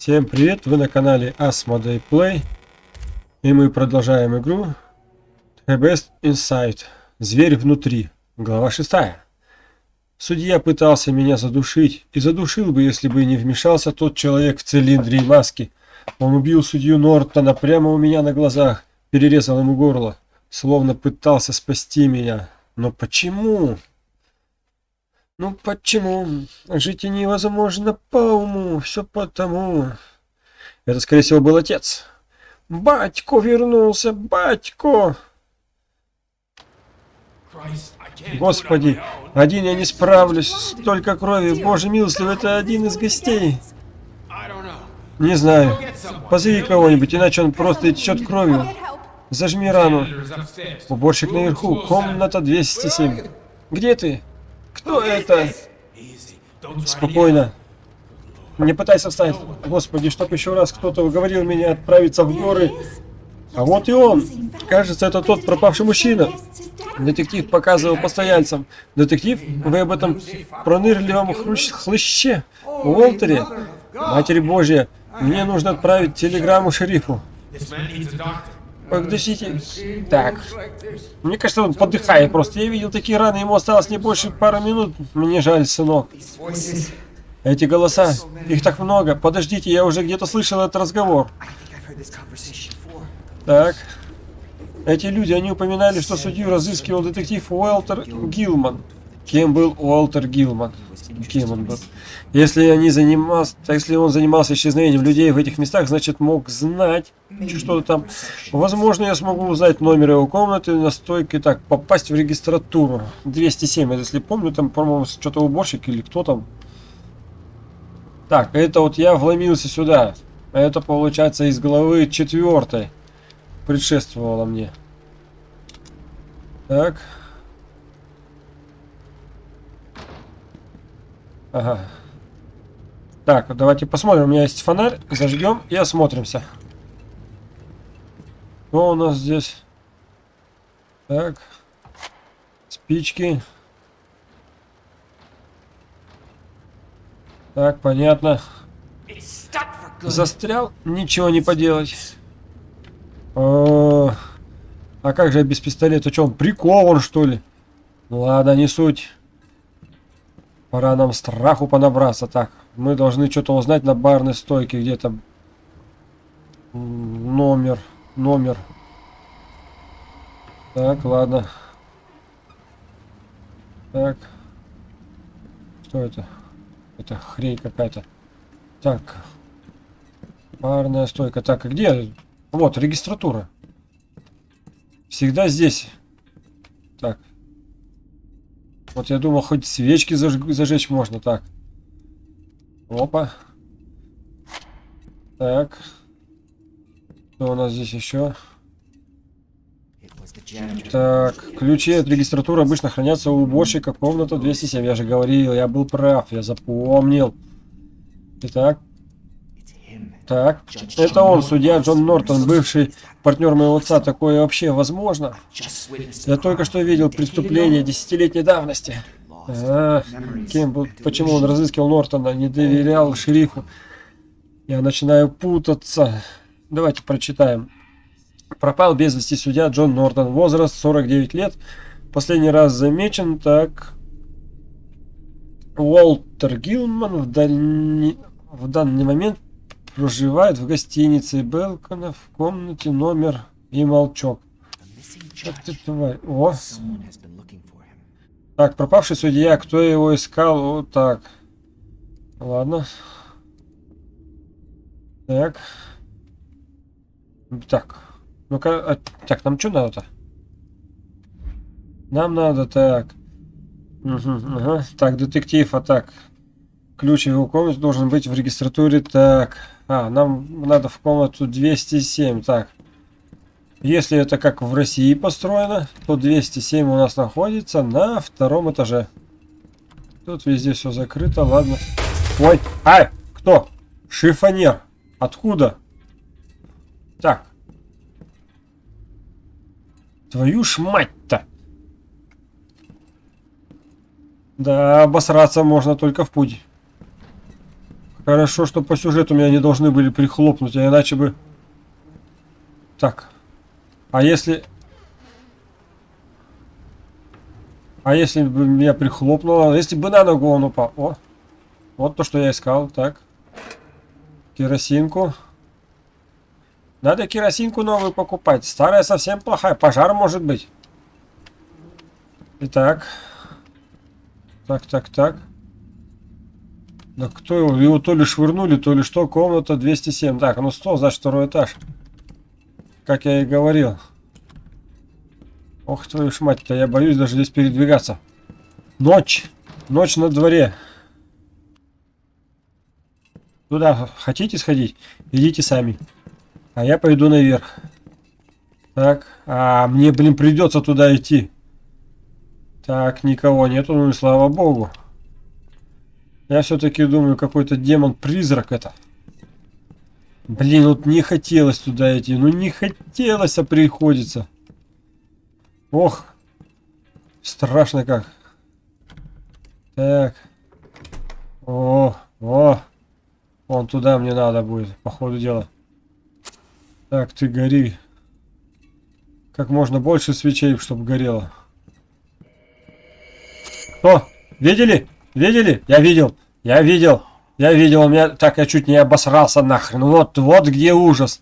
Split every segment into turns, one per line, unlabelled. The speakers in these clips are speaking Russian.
Всем привет, вы на канале Asmodee Play и мы продолжаем игру The Best Inside, Зверь внутри, глава 6. Судья пытался меня задушить и задушил бы, если бы не вмешался тот человек в цилиндре и маске. Он убил судью Нортона прямо у меня на глазах, перерезал ему горло, словно пытался спасти меня. Но почему? Ну почему? Жить невозможно по уму, все потому. Это, скорее всего, был отец. Батько вернулся, батько! Господи, один я не справлюсь, столько крови, боже милостливый, это один из гостей. Не знаю. Позови кого-нибудь, иначе он просто течет кровью. Зажми рану. Уборщик наверху, комната 207. Где ты? Кто это? Спокойно. Не пытайся встать. Господи, чтоб еще раз кто-то уговорил меня отправиться в горы. А вот и он. Кажется, это тот пропавший мужчина. Детектив показывал постояльцам. Детектив, вы об этом пронырливом хлыще Уолтере? Матери Божья, мне нужно отправить телеграмму шерифу. Подождите. Так. Мне кажется, он подыхает просто. Я видел такие раны, ему осталось не больше пары минут. Мне жаль, сынок. Эти голоса, их так много. Подождите, я уже где-то слышал этот разговор. Так. Эти люди, они упоминали, что судью разыскивал детектив Уолтер Гилман. Кем был Уолтер Гилман? Кем он был? Если, они занимался, если он занимался исчезновением людей в этих местах, значит мог знать что-то там. Возможно, я смогу узнать номер его комнаты на стойке. Так, попасть в регистратуру. 207, если помню, там, по-моему, что-то уборщик или кто там. Так, это вот я вломился сюда. Это получается из главы четвертой. Предшествовало мне. Так. Ага. Так, давайте посмотрим. У меня есть фонарь. Зажгем и осмотримся. Что у нас здесь? Так. Спички. Так, понятно. Застрял? Ничего не поделать. О, а как же без пистолета? Что, он прикован, что ли? Ладно, не суть. Пора нам страху понабраться. Так, мы должны что-то узнать на барной стойке где-то. Номер, номер. Так, ладно. Так. Что это? Это хрень какая-то. Так. Барная стойка. Так, а где? Вот, регистратура. Всегда здесь. Так. Вот я думал, хоть свечки заж... зажечь можно. Так. Опа. Так. Что у нас здесь еще? Так, ключи от регистратуры обычно хранятся у уборщика комната 207. Я же говорил, я был прав, я запомнил. Итак. Так, это он, судья Джон Нортон, бывший партнер моего отца. Такое вообще возможно? Я только что видел преступление десятилетней давности. А, кем был, почему он разыскивал Нортона, не доверял шерифу? Я начинаю путаться. Давайте прочитаем. Пропал без вести судья Джон Нортон. Возраст 49 лет. Последний раз замечен так... Уолтер Гилман в, дальни... в данный момент проживает в гостинице Белкона в комнате номер и молчок. ты тварь. О. Так, пропавший судья, кто его искал? Вот так. Ладно. Так. Так. Ну-ка, а, так, нам что надо-то? Нам надо так. Угу, ага. Так, детектив, а так. Ключ его комнате должен быть в регистратуре. Так. А, нам надо в комнату 207. Так. Если это как в России построено, то 207 у нас находится на втором этаже. Тут везде все закрыто, ладно. Ой, ай, кто? Шифонер. Откуда? Так, Твою ж мать-то! Да, обосраться можно только в путь. Хорошо, что по сюжету меня не должны были прихлопнуть, а иначе бы... Так. А если... А если бы меня прихлопнуло? Если бы на ногу он упал? О! Вот то, что я искал. Так. Керосинку. Надо керосинку новую покупать. Старая совсем плохая. Пожар может быть. Итак. Так, так, так. Кто его? Его то ли швырнули, то ли что. Комната 207. Так, ну 100, значит второй этаж. Как я и говорил. Ох, твою ж мать-то, я боюсь даже здесь передвигаться. Ночь. Ночь на дворе. Туда хотите сходить? Идите сами. А я пойду наверх. Так, а мне, блин, придется туда идти. Так, никого нету, ну и слава богу. Я все-таки думаю, какой-то демон-призрак это. Блин, вот не хотелось туда идти. Ну не хотелось, а приходится. Ох. Страшно как. Так. О, о. Вон туда мне надо будет, по ходу дела. Так, ты гори. Как можно больше свечей, чтобы горело. О, видели? Видели? Я видел. Я видел. Я видел. У меня так я чуть не обосрался нахрен. Вот, вот где ужас.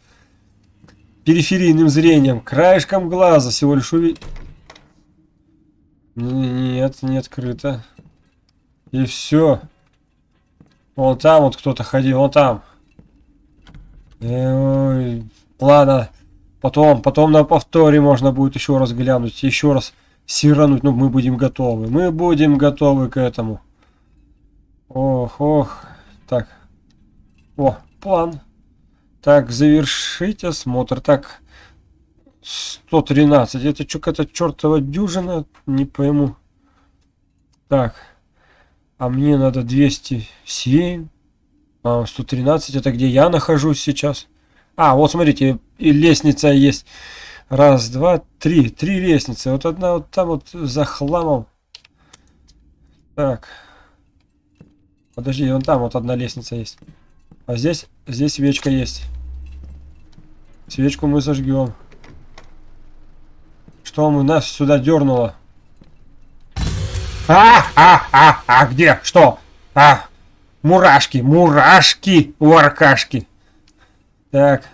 Периферийным зрением, краешком глаза всего лишь увидел. Нет, не открыто. И все. Вон там вот кто-то ходил, вон там. Ой, ладно. Потом, потом на повторе можно будет еще раз глянуть, еще раз сирануть. Ну, мы будем готовы. Мы будем готовы к этому. Ох, ох. Так. О, план. Так, завершить осмотр. Так, 113. Это что, какая-то чертова дюжина? Не пойму. Так. А мне надо 207. А, 113. Это где я нахожусь сейчас? А, вот смотрите, и лестница есть. Раз, два, три. Три лестницы. Вот одна вот там вот за хламом. Так. Подожди, вон там вот одна лестница есть. А здесь, здесь свечка есть. Свечку мы зажгем. Что мы нас сюда дернуло? А, а, а, а, где? Что? А, мурашки, мурашки, варкашки. Так.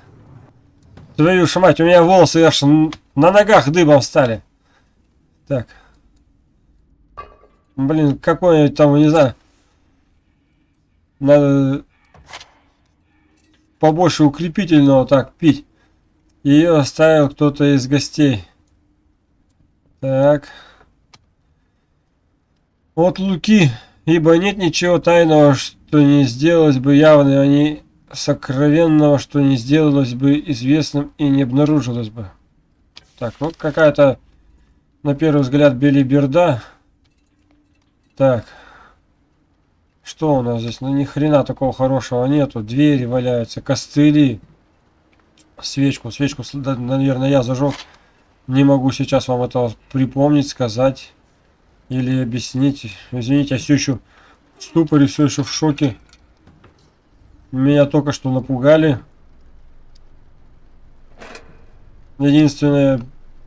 Твою ж мать, у меня волосы аж на ногах дыбом стали. Так. Блин, какой-нибудь там, не знаю. Надо побольше укрепительного так пить. Ее оставил кто-то из гостей. Так. От Луки, ибо нет ничего тайного, что не сделалось бы явно, а не сокровенного, что не сделалось бы известным и не обнаружилось бы. Так, вот какая-то, на первый взгляд, белиберда. Так. Что у нас здесь? Ну, ни хрена такого хорошего нету. Двери валяются, костыли. Свечку, свечку, наверное, я зажег. Не могу сейчас вам этого припомнить, сказать. Или объяснить. Извините, я все еще в ступоре, все еще в шоке. Меня только что напугали. Единственное,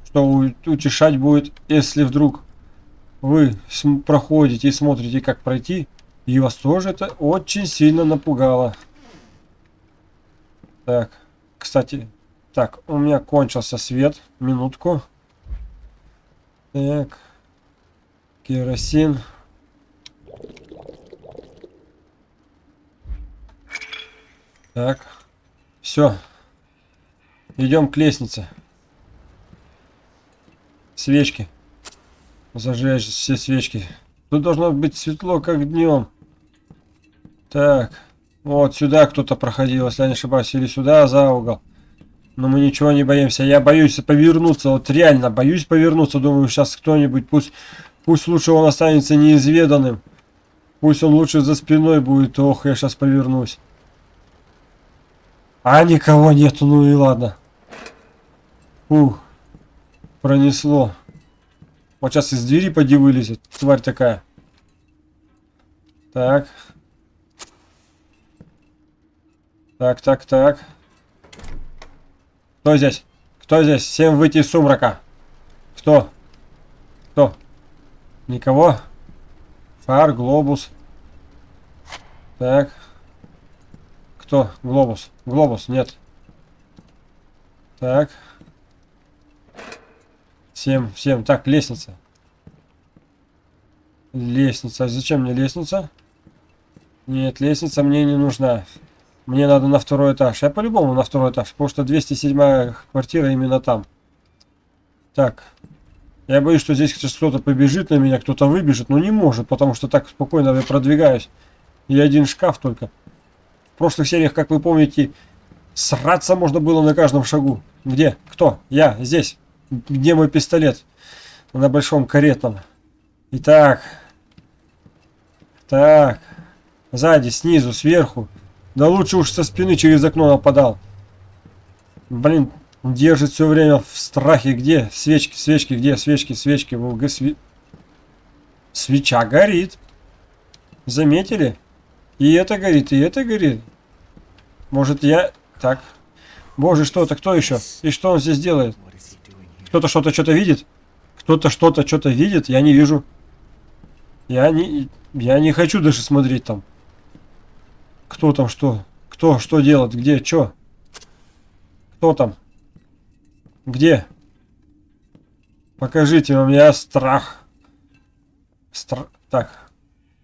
что утешать будет, если вдруг вы проходите и смотрите, как пройти, и вас тоже это очень сильно напугало. Так, кстати, так, у меня кончился свет. Минутку. Так. Керосин. Так. Все. Идем к лестнице. Свечки. Зажечь все свечки. Тут должно быть светло, как днем. Так. Вот сюда кто-то проходил, если я не ошибаюсь. Или сюда, за угол. Но мы ничего не боимся. Я боюсь повернуться. Вот реально боюсь повернуться. Думаю, сейчас кто-нибудь пусть Пусть лучше он останется неизведанным. Пусть он лучше за спиной будет. Ох, я сейчас повернусь. А никого нету, ну и ладно. Ух, пронесло. Вот сейчас из двери поди вылезет. Тварь такая. Так. Так, так, так. Кто здесь? Кто здесь? Всем выйти из сумрака. Кто? Кто? Никого? Фар, глобус. Так. Кто? Глобус. Глобус, нет. Так. Всем, всем. Так, лестница. Лестница. А зачем мне лестница? Нет, лестница мне не нужна. Мне надо на второй этаж. Я по-любому на второй этаж, потому что 207 квартира именно там. Так. Я боюсь, что здесь кто-то побежит на меня, кто-то выбежит, но не может, потому что так спокойно я продвигаюсь. И один шкаф только. В прошлых сериях, как вы помните, сраться можно было на каждом шагу. Где? Кто? Я. Здесь. Где мой пистолет? На большом каретном. Итак. Так. Сзади, снизу, сверху. Да лучше уж со спины через окно нападал. Блин, держит все время в страхе. Где? Свечки, свечки, где? Свечки, свечки. ВГ сви... Свеча горит. Заметили? И это горит, и это горит. Может я... Так. Боже, что это? Кто еще? И что он здесь делает? Кто-то что-то что-то видит? Кто-то что-то что-то видит? Я не вижу. Я не... Я не хочу даже смотреть там. Кто там что? Кто что делает? Где? Что? Кто там? Где? Покажите у меня страх. Стра... Так.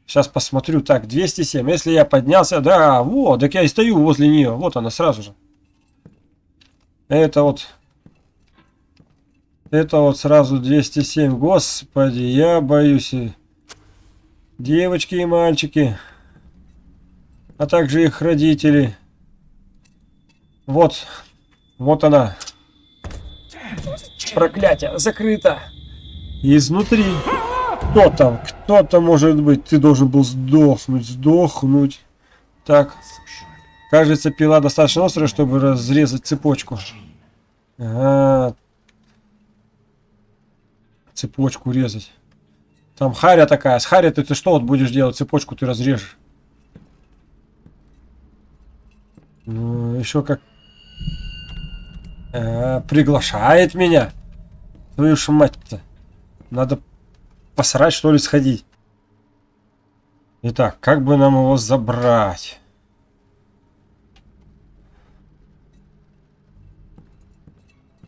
Сейчас посмотрю. Так, 207. Если я поднялся... Да, вот. Так я и стою возле нее. Вот она сразу же. Это вот... Это вот сразу 207. Господи, я боюсь. Девочки и мальчики а также их родители. Вот, вот она. Проклятие, закрыто. Изнутри. Кто там? Кто там может быть? Ты должен был сдохнуть, сдохнуть. Так. Кажется, пила достаточно острая, чтобы разрезать цепочку. Ага. Цепочку резать. Там харя такая. С харя ты, ты что вот будешь делать? Цепочку ты разрежешь. Ну, еще как... А, приглашает меня. Твою ж мать-то. Надо посрать, что ли, сходить. Итак, как бы нам его забрать?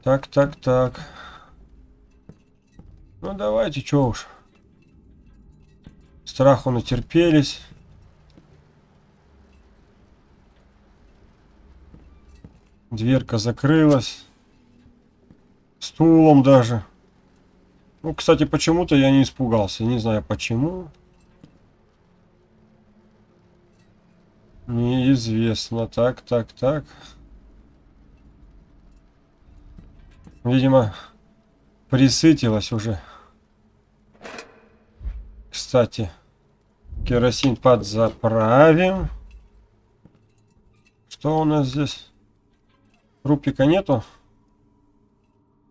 Так, так, так. Ну, давайте, что уж. Страху натерпелись. Дверка закрылась. Стулом даже. Ну, кстати, почему-то я не испугался. Не знаю почему. Неизвестно. Так, так, так. Видимо, присытилась уже. Кстати, керосин подзаправим. Что у нас здесь? Рупика нету.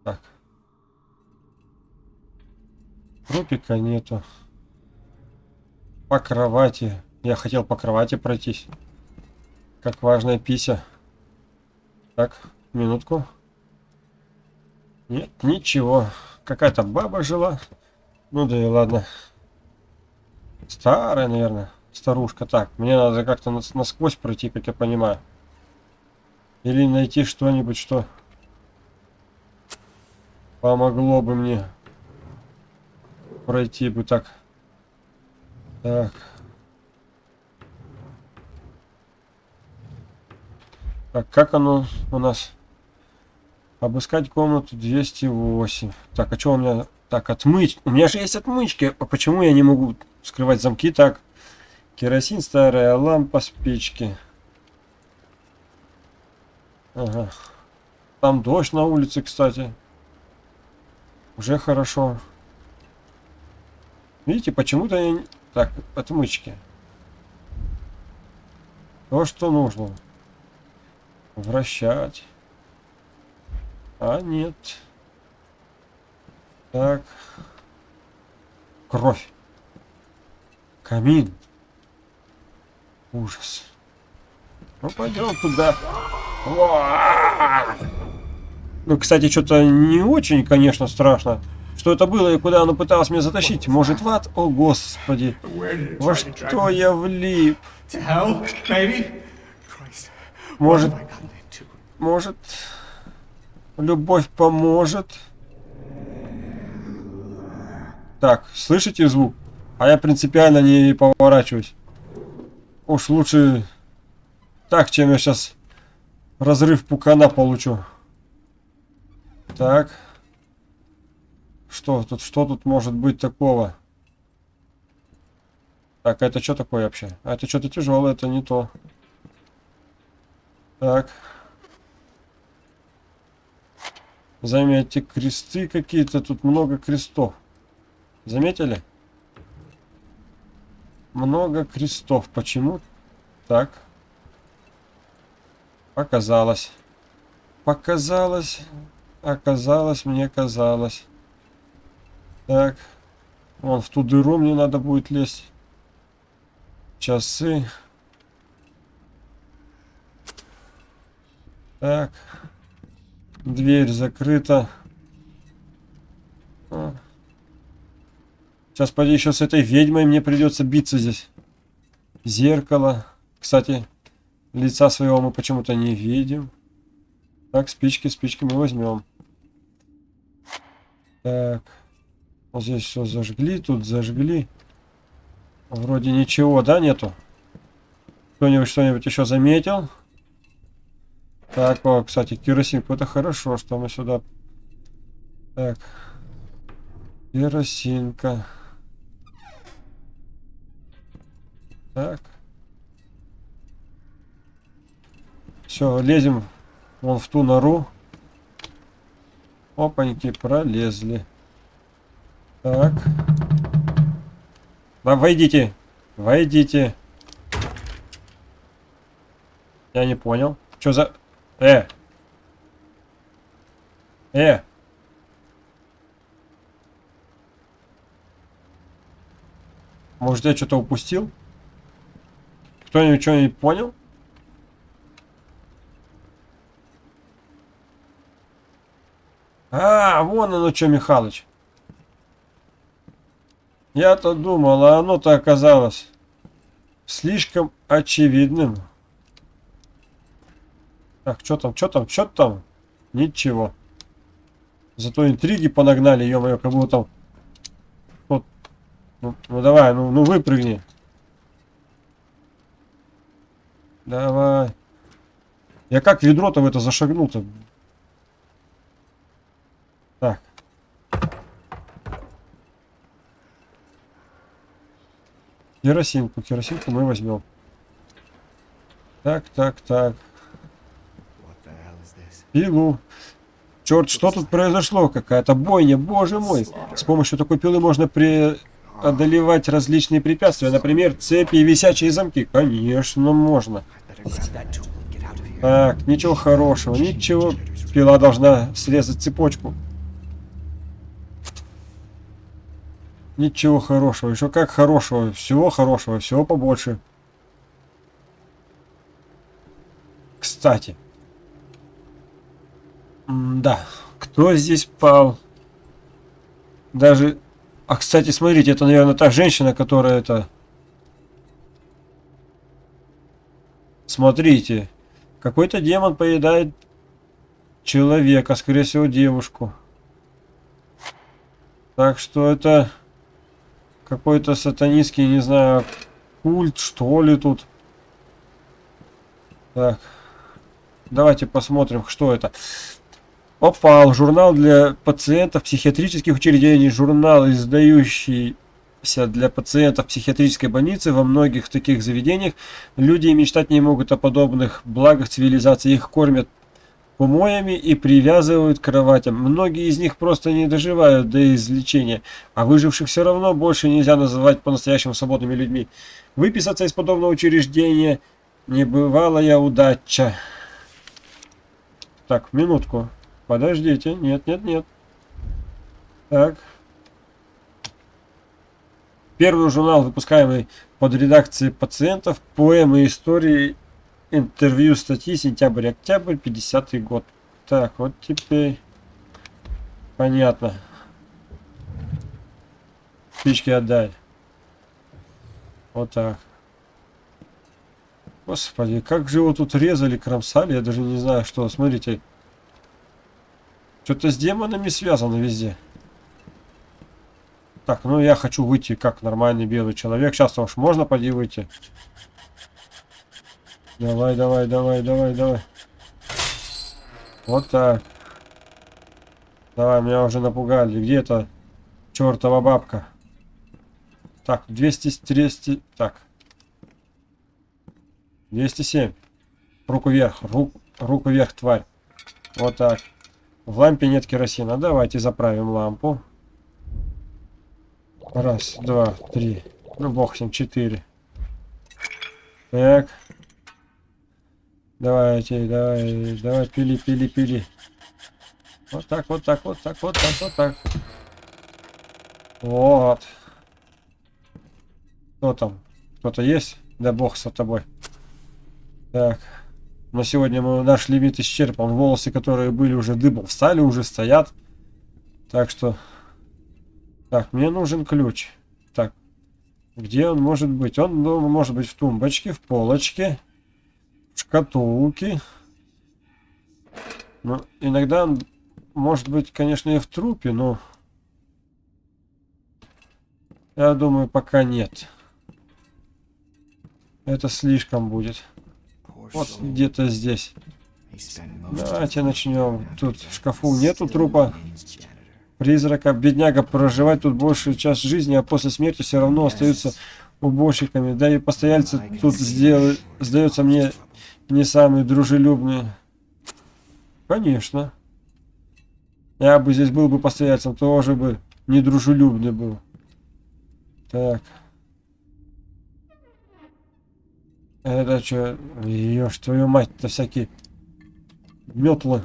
Так. Рупика нету. По кровати. Я хотел по кровати пройтись. Как важная пися. Так, минутку. Нет, ничего. Какая-то баба жила. Ну да и ладно. Старая, наверное. Старушка. Так, мне надо как-то насквозь пройти, как я понимаю. Или найти что-нибудь, что помогло бы мне пройти бы так. Так. Так, как оно у нас? Обыскать комнату 208. Так, а что у меня? Так, отмыть. У меня же есть отмычки. А почему я не могу скрывать замки так? Керосин, старая лампа, спички. Ага. Там дождь на улице, кстати. Уже хорошо. Видите, почему-то я... Так, отмычки. То, что нужно. Вращать. А, нет. Так. Кровь. Камин. Ужас. Ну, пойдем туда. Ну, кстати, что-то не очень, конечно, страшно. Что это было и куда оно пыталось меня затащить? Может, в ад? О, господи. Во что я влип? Может, может, любовь поможет? Так, слышите звук? А я принципиально не поворачиваюсь. Уж лучше так, чем я сейчас разрыв пукана получу. Так. Что тут, что тут может быть такого? Так, а это что такое вообще? А это что-то тяжелое, это не то. Так. Заметьте, кресты какие-то, тут много крестов. Заметили? Много крестов. Почему? Так. Показалось. Показалось. Оказалось, мне казалось. Так. Вон в ту дыру мне надо будет лезть. Часы. Так. Дверь закрыта. А. Сейчас, пойди, еще с этой ведьмой мне придется биться здесь. Зеркало. Кстати, лица своего мы почему-то не видим. Так, спички, спички мы возьмем. Так. Вот здесь все зажгли, тут зажгли. Вроде ничего, да, нету? Кто-нибудь что-нибудь еще заметил? Так, о, кстати, керосинку. Это хорошо, что мы сюда... Так. Керосинка. Все, лезем вон в ту нору. Опаньки, пролезли. Так. Да, войдите. Войдите. Я не понял. Что за... Э. Э. Может, я что-то упустил? Кто-нибудь что-нибудь понял? А, вон оно что, Михалыч. Я-то думал, а оно-то оказалось слишком очевидным. Так, что там, что там, что там? Ничего. Зато интриги понагнали, ё-моё, как будто там... Вот. Ну, ну давай, ну, ну выпрыгни. Давай. Я как ведро-то в это зашагнул-то? Так. Керосинку. Керосинку мы возьмем. Так, так, так. Пилу. Черт, что тут произошло? Какая-то бойня, боже мой. С помощью такой пилы можно преодолевать различные препятствия. Например, цепи и висячие замки. Конечно, можно. Так, ничего хорошего, ничего. Пила должна срезать цепочку. Ничего хорошего. Еще как хорошего. Всего хорошего. Всего побольше. Кстати. М да. Кто здесь пал? Даже... А, кстати, смотрите, это, наверное, та женщина, которая это... Смотрите. Какой-то демон поедает человека, скорее всего, девушку. Так что это какой-то сатанистский, не знаю, культ, что ли тут. Так. Давайте посмотрим, что это. Опал. Журнал для пациентов психиатрических учреждений. Журнал, издающийся для пациентов психиатрической больницы. Во многих таких заведениях люди мечтать не могут о подобных благах цивилизации. Их кормят помоями и привязывают к кроватям. Многие из них просто не доживают до излечения, а выживших все равно больше нельзя называть по-настоящему свободными людьми. Выписаться из подобного учреждения небывалая удача. Так, минутку. Подождите. Нет, нет, нет. Так. Первый журнал, выпускаемый под редакцией пациентов, поэмы, истории интервью статьи сентябрь-октябрь 50 год. Так, вот теперь понятно. Спички отдай. Вот так. Господи, как же его тут резали, кромсали, я даже не знаю что. Смотрите. Что-то с демонами связано везде. Так, ну я хочу выйти как нормальный белый человек. Сейчас уж можно поди выйти. Давай, давай, давай, давай, давай. Вот так. Давай, меня уже напугали. Где это чертова бабка? Так, 200, 200, так. 207. Руку вверх, рук, руку вверх, тварь. Вот так. В лампе нет керосина. Давайте заправим лампу. Раз, два, три. Ну, бог с ним, четыре. Так. Давайте, давай, давай, пили, пили, пили. Вот так, вот так, вот так, вот так, вот так. Вот. Кто там? Кто-то есть? Да бог с тобой. Так. На сегодня мы, наш лимит исчерпан. Волосы, которые были уже дыбом, встали, уже стоят. Так что... Так, мне нужен ключ. Так. Где он может быть? Он ну, может быть в тумбочке, в полочке шкатулки. Ну, иногда может быть, конечно, и в трупе, но... Я думаю, пока нет. Это слишком будет. Вот где-то здесь. Давайте начнем. Тут в шкафу нету трупа призрака. Бедняга проживать тут большую часть жизни, а после смерти все равно остаются уборщиками. Да и постояльцы тут сделали, сдается мне не самые дружелюбные. Конечно. Я бы здесь был бы постояльцем, тоже бы недружелюбный был. Так. Это что? Ешь, твою мать-то всякие метлы.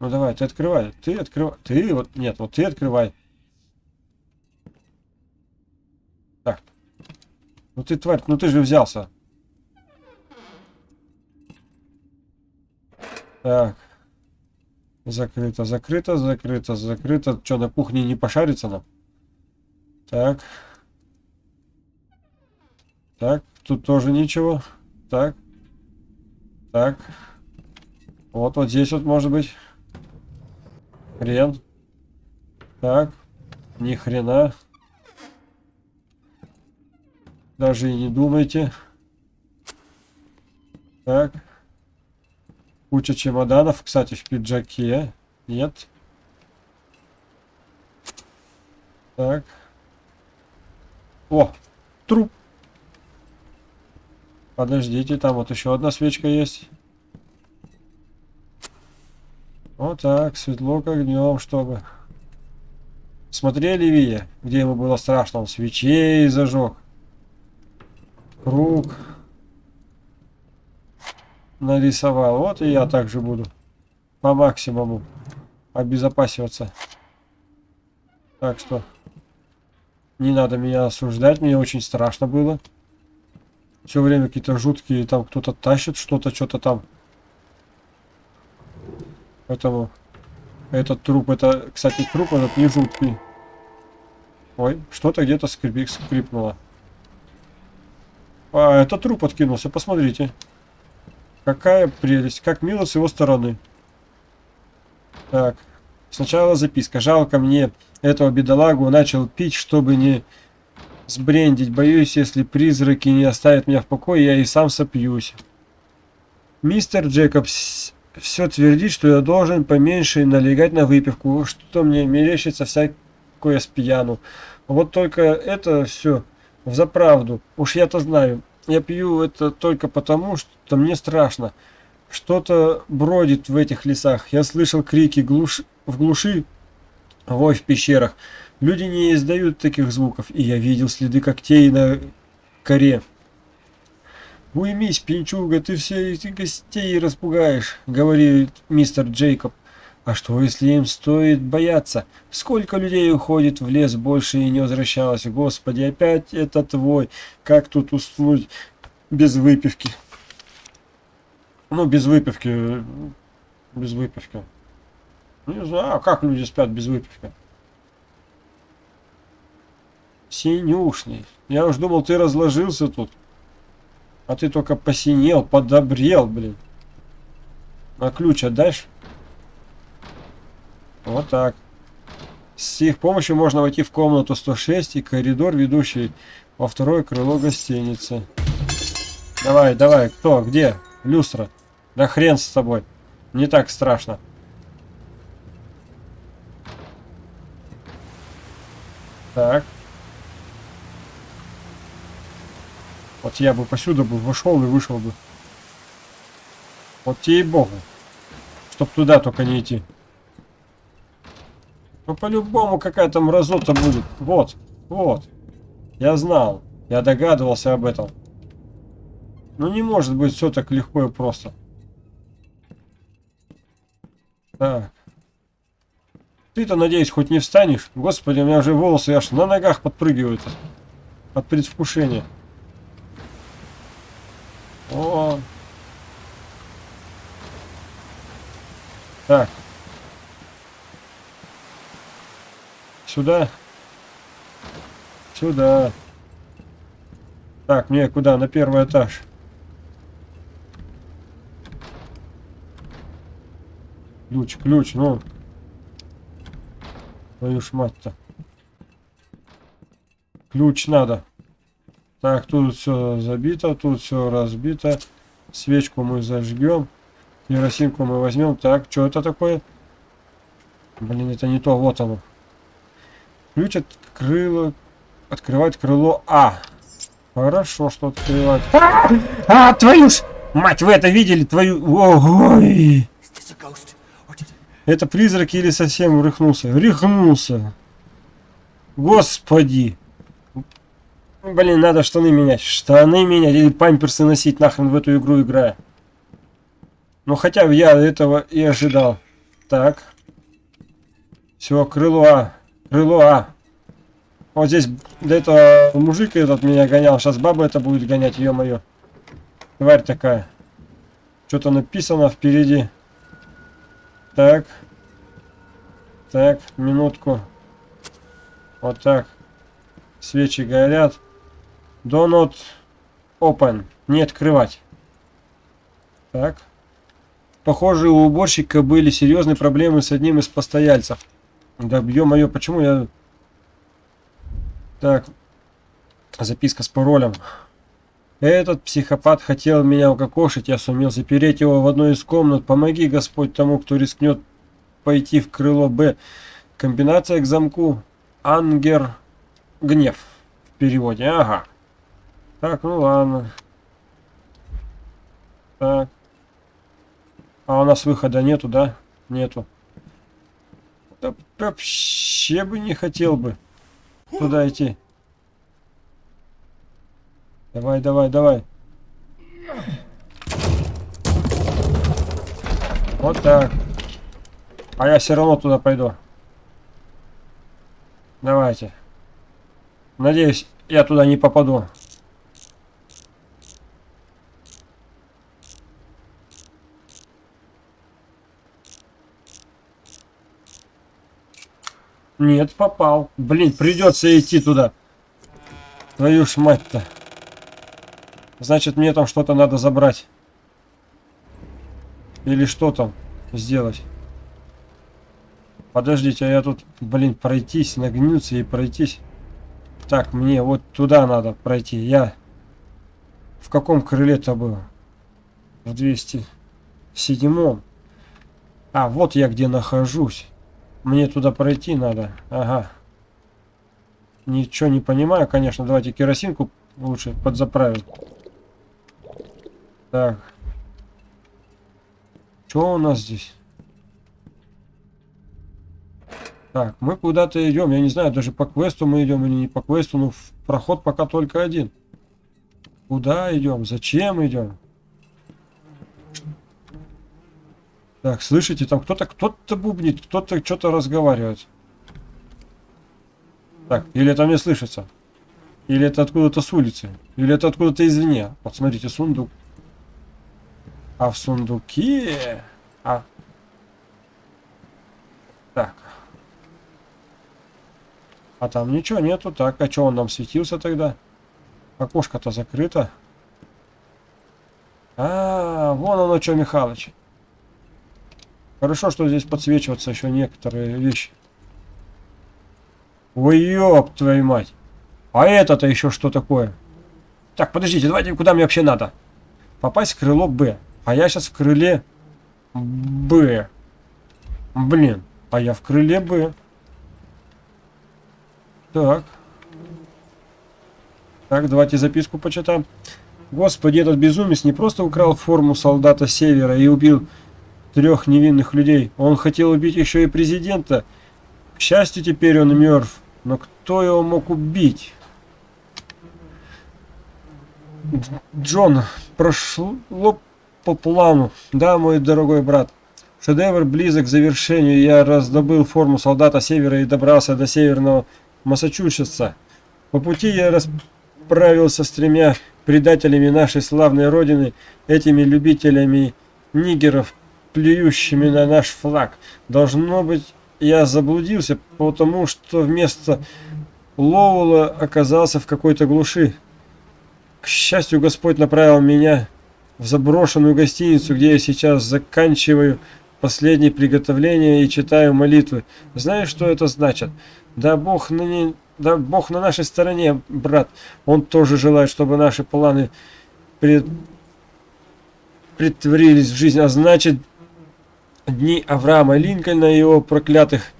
Ну давай, ты открывай. Ты открывай. Ты вот. Нет, вот ты открывай. Так. Ну ты тварь, ну ты же взялся. Так. Закрыто, закрыто, закрыто, закрыто. Что, на кухне не пошарится нам? Так. Так, тут тоже ничего. Так. Так. Вот, вот здесь вот может быть. Хрен. Так. Ни хрена. Даже и не думайте. Так. Куча чемоданов, кстати, в пиджаке. Нет. Так. О, труп. Подождите, там вот еще одна свечка есть. Вот так, светло как днем, чтобы... Смотрели Вия, где ему было страшно? Он свечей зажег. Круг нарисовал. Вот и я также буду по максимуму обезопасиваться. Так что не надо меня осуждать, мне очень страшно было. Все время какие-то жуткие, там кто-то тащит что-то, что-то там. Поэтому этот труп, это, кстати, труп этот не жуткий. Ой, что-то где-то скрип, скрипнуло. А, это труп откинулся, посмотрите. Какая прелесть. Как мило с его стороны. Так. Сначала записка. Жалко мне этого бедолагу. Начал пить, чтобы не сбрендить. Боюсь, если призраки не оставят меня в покое, я и сам сопьюсь. Мистер Джекобс все твердит, что я должен поменьше налегать на выпивку, что мне мерещится всякое с пьяну. Вот только это все в заправду. Уж я-то знаю. Я пью это только потому, что мне страшно. Что-то бродит в этих лесах. Я слышал крики глуш... в глуши, вой в пещерах. Люди не издают таких звуков, и я видел следы когтей на коре. «Уймись, пинчуга, ты все эти гостей распугаешь», — говорит мистер Джейкоб. «А что, если им стоит бояться? Сколько людей уходит в лес, больше и не возвращалось? Господи, опять это твой. Как тут уснуть? без выпивки. Ну, без выпивки. Без выпивки. Не знаю, как люди спят без выпивки. Синюшный. Я уж думал, ты разложился тут. А ты только посинел, подобрел, блин. А ключ отдашь? Вот так. С их помощью можно войти в комнату 106 и коридор, ведущий во второе крыло гостиницы. Давай, давай, кто, где? Люстра. Да хрен с тобой. Не так страшно. Так. Вот я бы посюда бы вошел и вышел бы. Вот тебе и богу. Чтоб туда только не идти. Ну по-любому какая-то мразота будет. Вот, вот. Я знал. Я догадывался об этом. Ну не может быть все так легко и просто. Так. Ты-то, надеюсь, хоть не встанешь? Господи, у меня уже волосы аж на ногах подпрыгивают. От предвкушения. О. Так. Сюда. Сюда. Так, мне куда? На первый этаж. Ключ, ключ, ну. Твою ж мать-то. Ключ надо. Так, тут все забито, тут все разбито. Свечку мы зажгем. Керосинку мы возьмем. Так, что это такое? Блин, это не то, вот оно. Ключ от крыла. Открывать крыло А. Хорошо, что открывать. А, а твою ж! Мать, вы это видели? Твою... Ой! Это призрак или совсем рыхнулся? Рыхнулся. Господи. Блин, надо штаны менять. Штаны менять или памперсы носить нахрен в эту игру играя. Ну хотя я этого и ожидал. Так. Все, крыло А. Крыло А. Вот здесь до этого мужик этот меня гонял. Сейчас баба это будет гонять, ё-моё. Тварь такая. Что-то написано впереди. Так. Так, минутку. Вот так. Свечи горят. Do not open. Не открывать. Так. Похоже, у уборщика были серьезные проблемы с одним из постояльцев. Да, ё-моё, почему я... Так. Записка с паролем. Этот психопат хотел меня укокошить, я сумел запереть его в одной из комнат. Помоги, Господь, тому, кто рискнет пойти в крыло Б. Комбинация к замку Ангер Гнев в переводе. Ага. Так, ну ладно. Так. А у нас выхода нету, да? Нету. Да вообще бы не хотел бы туда идти. Давай, давай, давай. Вот так. А я все равно туда пойду. Давайте. Надеюсь, я туда не попаду. Нет, попал. Блин, придется идти туда. Твою ж мать-то. Значит, мне там что-то надо забрать. Или что там сделать. Подождите, а я тут, блин, пройтись, нагнуться и пройтись. Так, мне вот туда надо пройти. Я в каком крыле-то был? В 207. А, вот я где нахожусь. Мне туда пройти надо. Ага. Ничего не понимаю, конечно. Давайте керосинку лучше подзаправим. Так. Что у нас здесь? Так, мы куда-то идем. Я не знаю, даже по квесту мы идем или не по квесту. Но проход пока только один. Куда идем? Зачем идем? Так, слышите, там кто-то кто-то бубнит, кто-то что-то разговаривает. Так, или это мне слышится? Или это откуда-то с улицы? Или это откуда-то извне? Вот смотрите, сундук. А в сундуке... А... Так. А там ничего нету. Так, а что он нам светился тогда? Окошко-то закрыто. А, -а, -а вон оно что, Михалыч. Хорошо, что здесь подсвечиваются еще некоторые вещи. Ой, ёб твою мать. А это-то еще что такое? Так, подождите, давайте, куда мне вообще надо? Попасть в крыло Б. А я сейчас в крыле Б. Блин, а я в крыле Б. Так. Так, давайте записку почитаем. Господи, этот безумец не просто украл форму солдата Севера и убил трех невинных людей. Он хотел убить еще и президента. К счастью, теперь он мертв. Но кто его мог убить? Джон, прошло по плану. Да, мой дорогой брат. Шедевр близок к завершению. Я раздобыл форму солдата Севера и добрался до северного Массачусетса. По пути я расправился с тремя предателями нашей славной родины, этими любителями нигеров, плюющими на наш флаг. Должно быть, я заблудился, потому что вместо Лоула оказался в какой-то глуши. К счастью, Господь направил меня в заброшенную гостиницу, где я сейчас заканчиваю последние приготовления и читаю молитвы. Знаешь, что это значит? Да Бог на, не... да Бог на нашей стороне, брат. Он тоже желает, чтобы наши планы пред... притворились в жизнь. А значит, дни Авраама Линкольна и его проклятых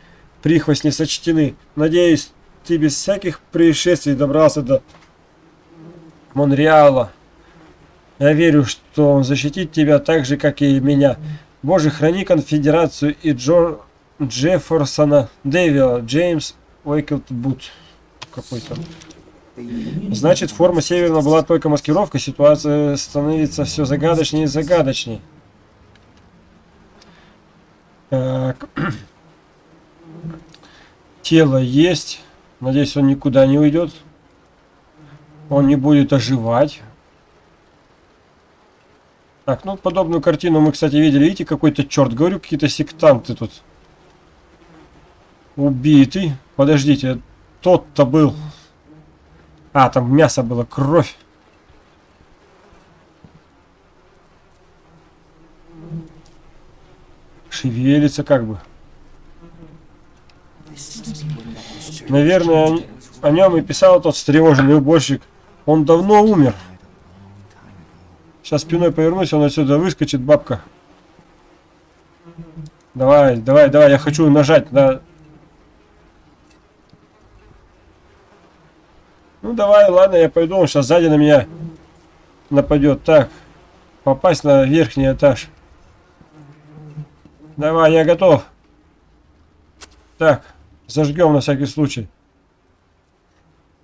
прихвостней сочтены. Надеюсь, ты без всяких происшествий добрался до Монреала. Я верю, что он защитит тебя так же, как и меня. Боже, храни конфедерацию и Джо Джефферсона Дэвила, Джеймс Уэйклбут какой-то. Значит, форма Северна была только маскировка, ситуация становится все загадочнее и загадочнее. Так. Тело есть. Надеюсь, он никуда не уйдет. Он не будет оживать. Так, ну подобную картину мы, кстати, видели. Видите, какой-то черт, говорю, какие-то сектанты тут. Убитый. Подождите, тот-то был. А, там мясо было, кровь. Шевелится как бы. Наверное, о нем и писал тот встревоженный уборщик. Он давно умер. Сейчас спиной повернусь, он отсюда выскочит, бабка. Давай, давай, давай, я хочу нажать на Ну давай, ладно, я пойду, он сейчас сзади на меня нападет. Так, попасть на верхний этаж. Давай, я готов. Так, зажгем на всякий случай.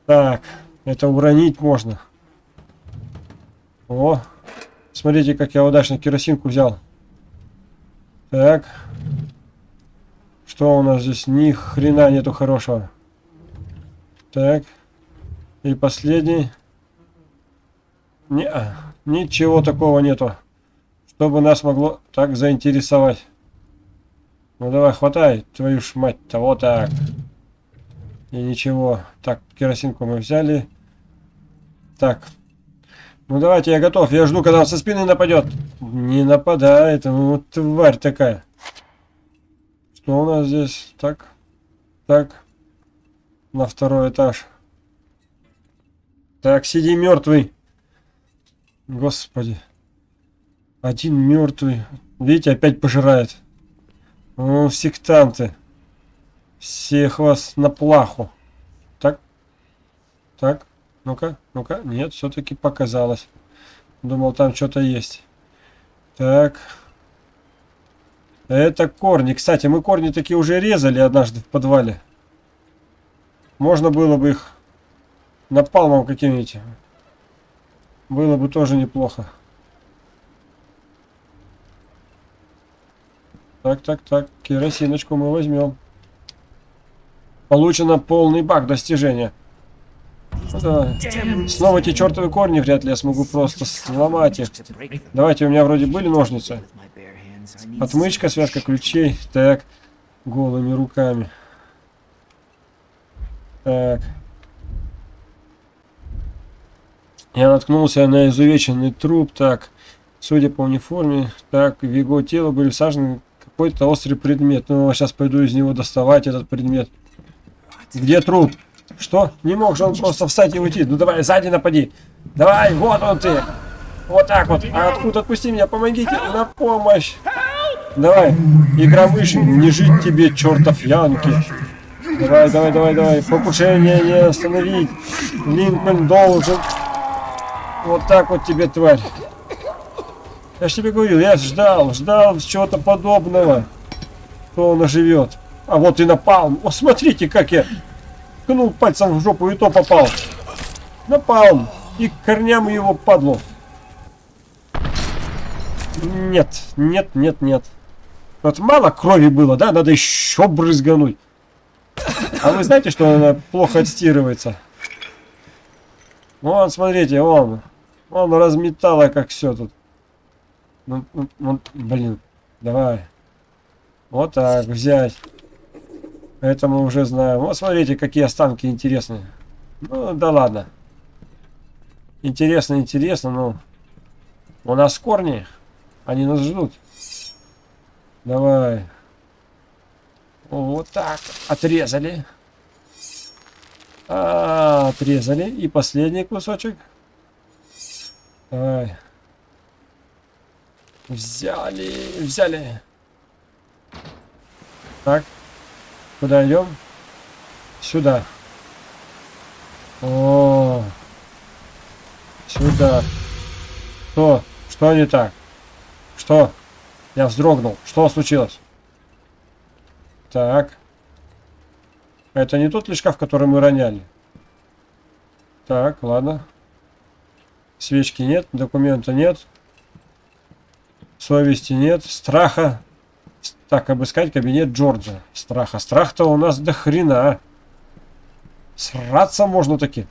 Так, это уронить можно. О, смотрите, как я удачно керосинку взял. Так. Что у нас здесь? Ни хрена нету хорошего. Так. И последний. Не, а, ничего такого нету, чтобы нас могло так заинтересовать. Ну давай, хватай, твою ж мать-то, вот так. И ничего. Так, керосинку мы взяли. Так. Ну давайте, я готов. Я жду, когда он со спины нападет. Не нападает. Ну, тварь такая. Что у нас здесь? Так. Так. На второй этаж. Так, сиди мертвый. Господи. Один мертвый. Видите, опять пожирает. Ну, сектанты. Всех вас на плаху. Так. Так. Ну-ка, ну-ка. Нет, все-таки показалось. Думал, там что-то есть. Так. Это корни. Кстати, мы корни такие уже резали однажды в подвале. Можно было бы их напалмом каким-нибудь. Было бы тоже неплохо. Так, так, так. Керосиночку мы возьмем. Получено полный баг достижения. Давай. Снова эти чертовы корни вряд ли я смогу просто сломать их. Давайте, у меня вроде были ножницы. Отмычка, связка ключей. Так, голыми руками. Так. Я наткнулся на изувеченный труп. Так, судя по униформе, так, в его тело были всажены какой-то острый предмет. Ну, сейчас пойду из него доставать этот предмет. Где труп? Что? Не мог же он просто встать и уйти. Ну давай, сзади напади. Давай, вот он ты. Вот так вот. А откуда отпусти меня? Помогите на помощь. Давай, игра мыши, не жить тебе, чертов Янки. Давай, давай, давай, давай. Покушение не остановить. Линкольн должен. Вот так вот тебе, тварь. Я же тебе говорил, я ждал, ждал чего-то подобного. Что он оживет. А вот и напал. О, смотрите, как я ткнул пальцем в жопу и то попал. Напал. И к корням его падло. Нет, нет, нет, нет. Вот мало крови было, да? Надо еще брызгануть. А вы знаете, что она плохо отстирывается? Вон, смотрите, он. Он разметало, как все тут. Ну, ну, ну, блин, давай. Вот так, взять. Это мы уже знаем. Вот смотрите, какие останки интересные. Ну, да ладно. Интересно, интересно, но... У нас корни. Они нас ждут. Давай. Вот так. Отрезали. А, отрезали. И последний кусочек. Давай. Взяли, взяли. Так. Куда идем? Сюда. О, сюда. Что? Что не так? Что? Я вздрогнул. Что случилось? Так. Это не тот ли шкаф, который мы роняли? Так, ладно. Свечки нет, документа нет. Совести нет, страха так, обыскать кабинет Джорджа. Страха. Страх-то у нас до хрена. Сраться можно таки.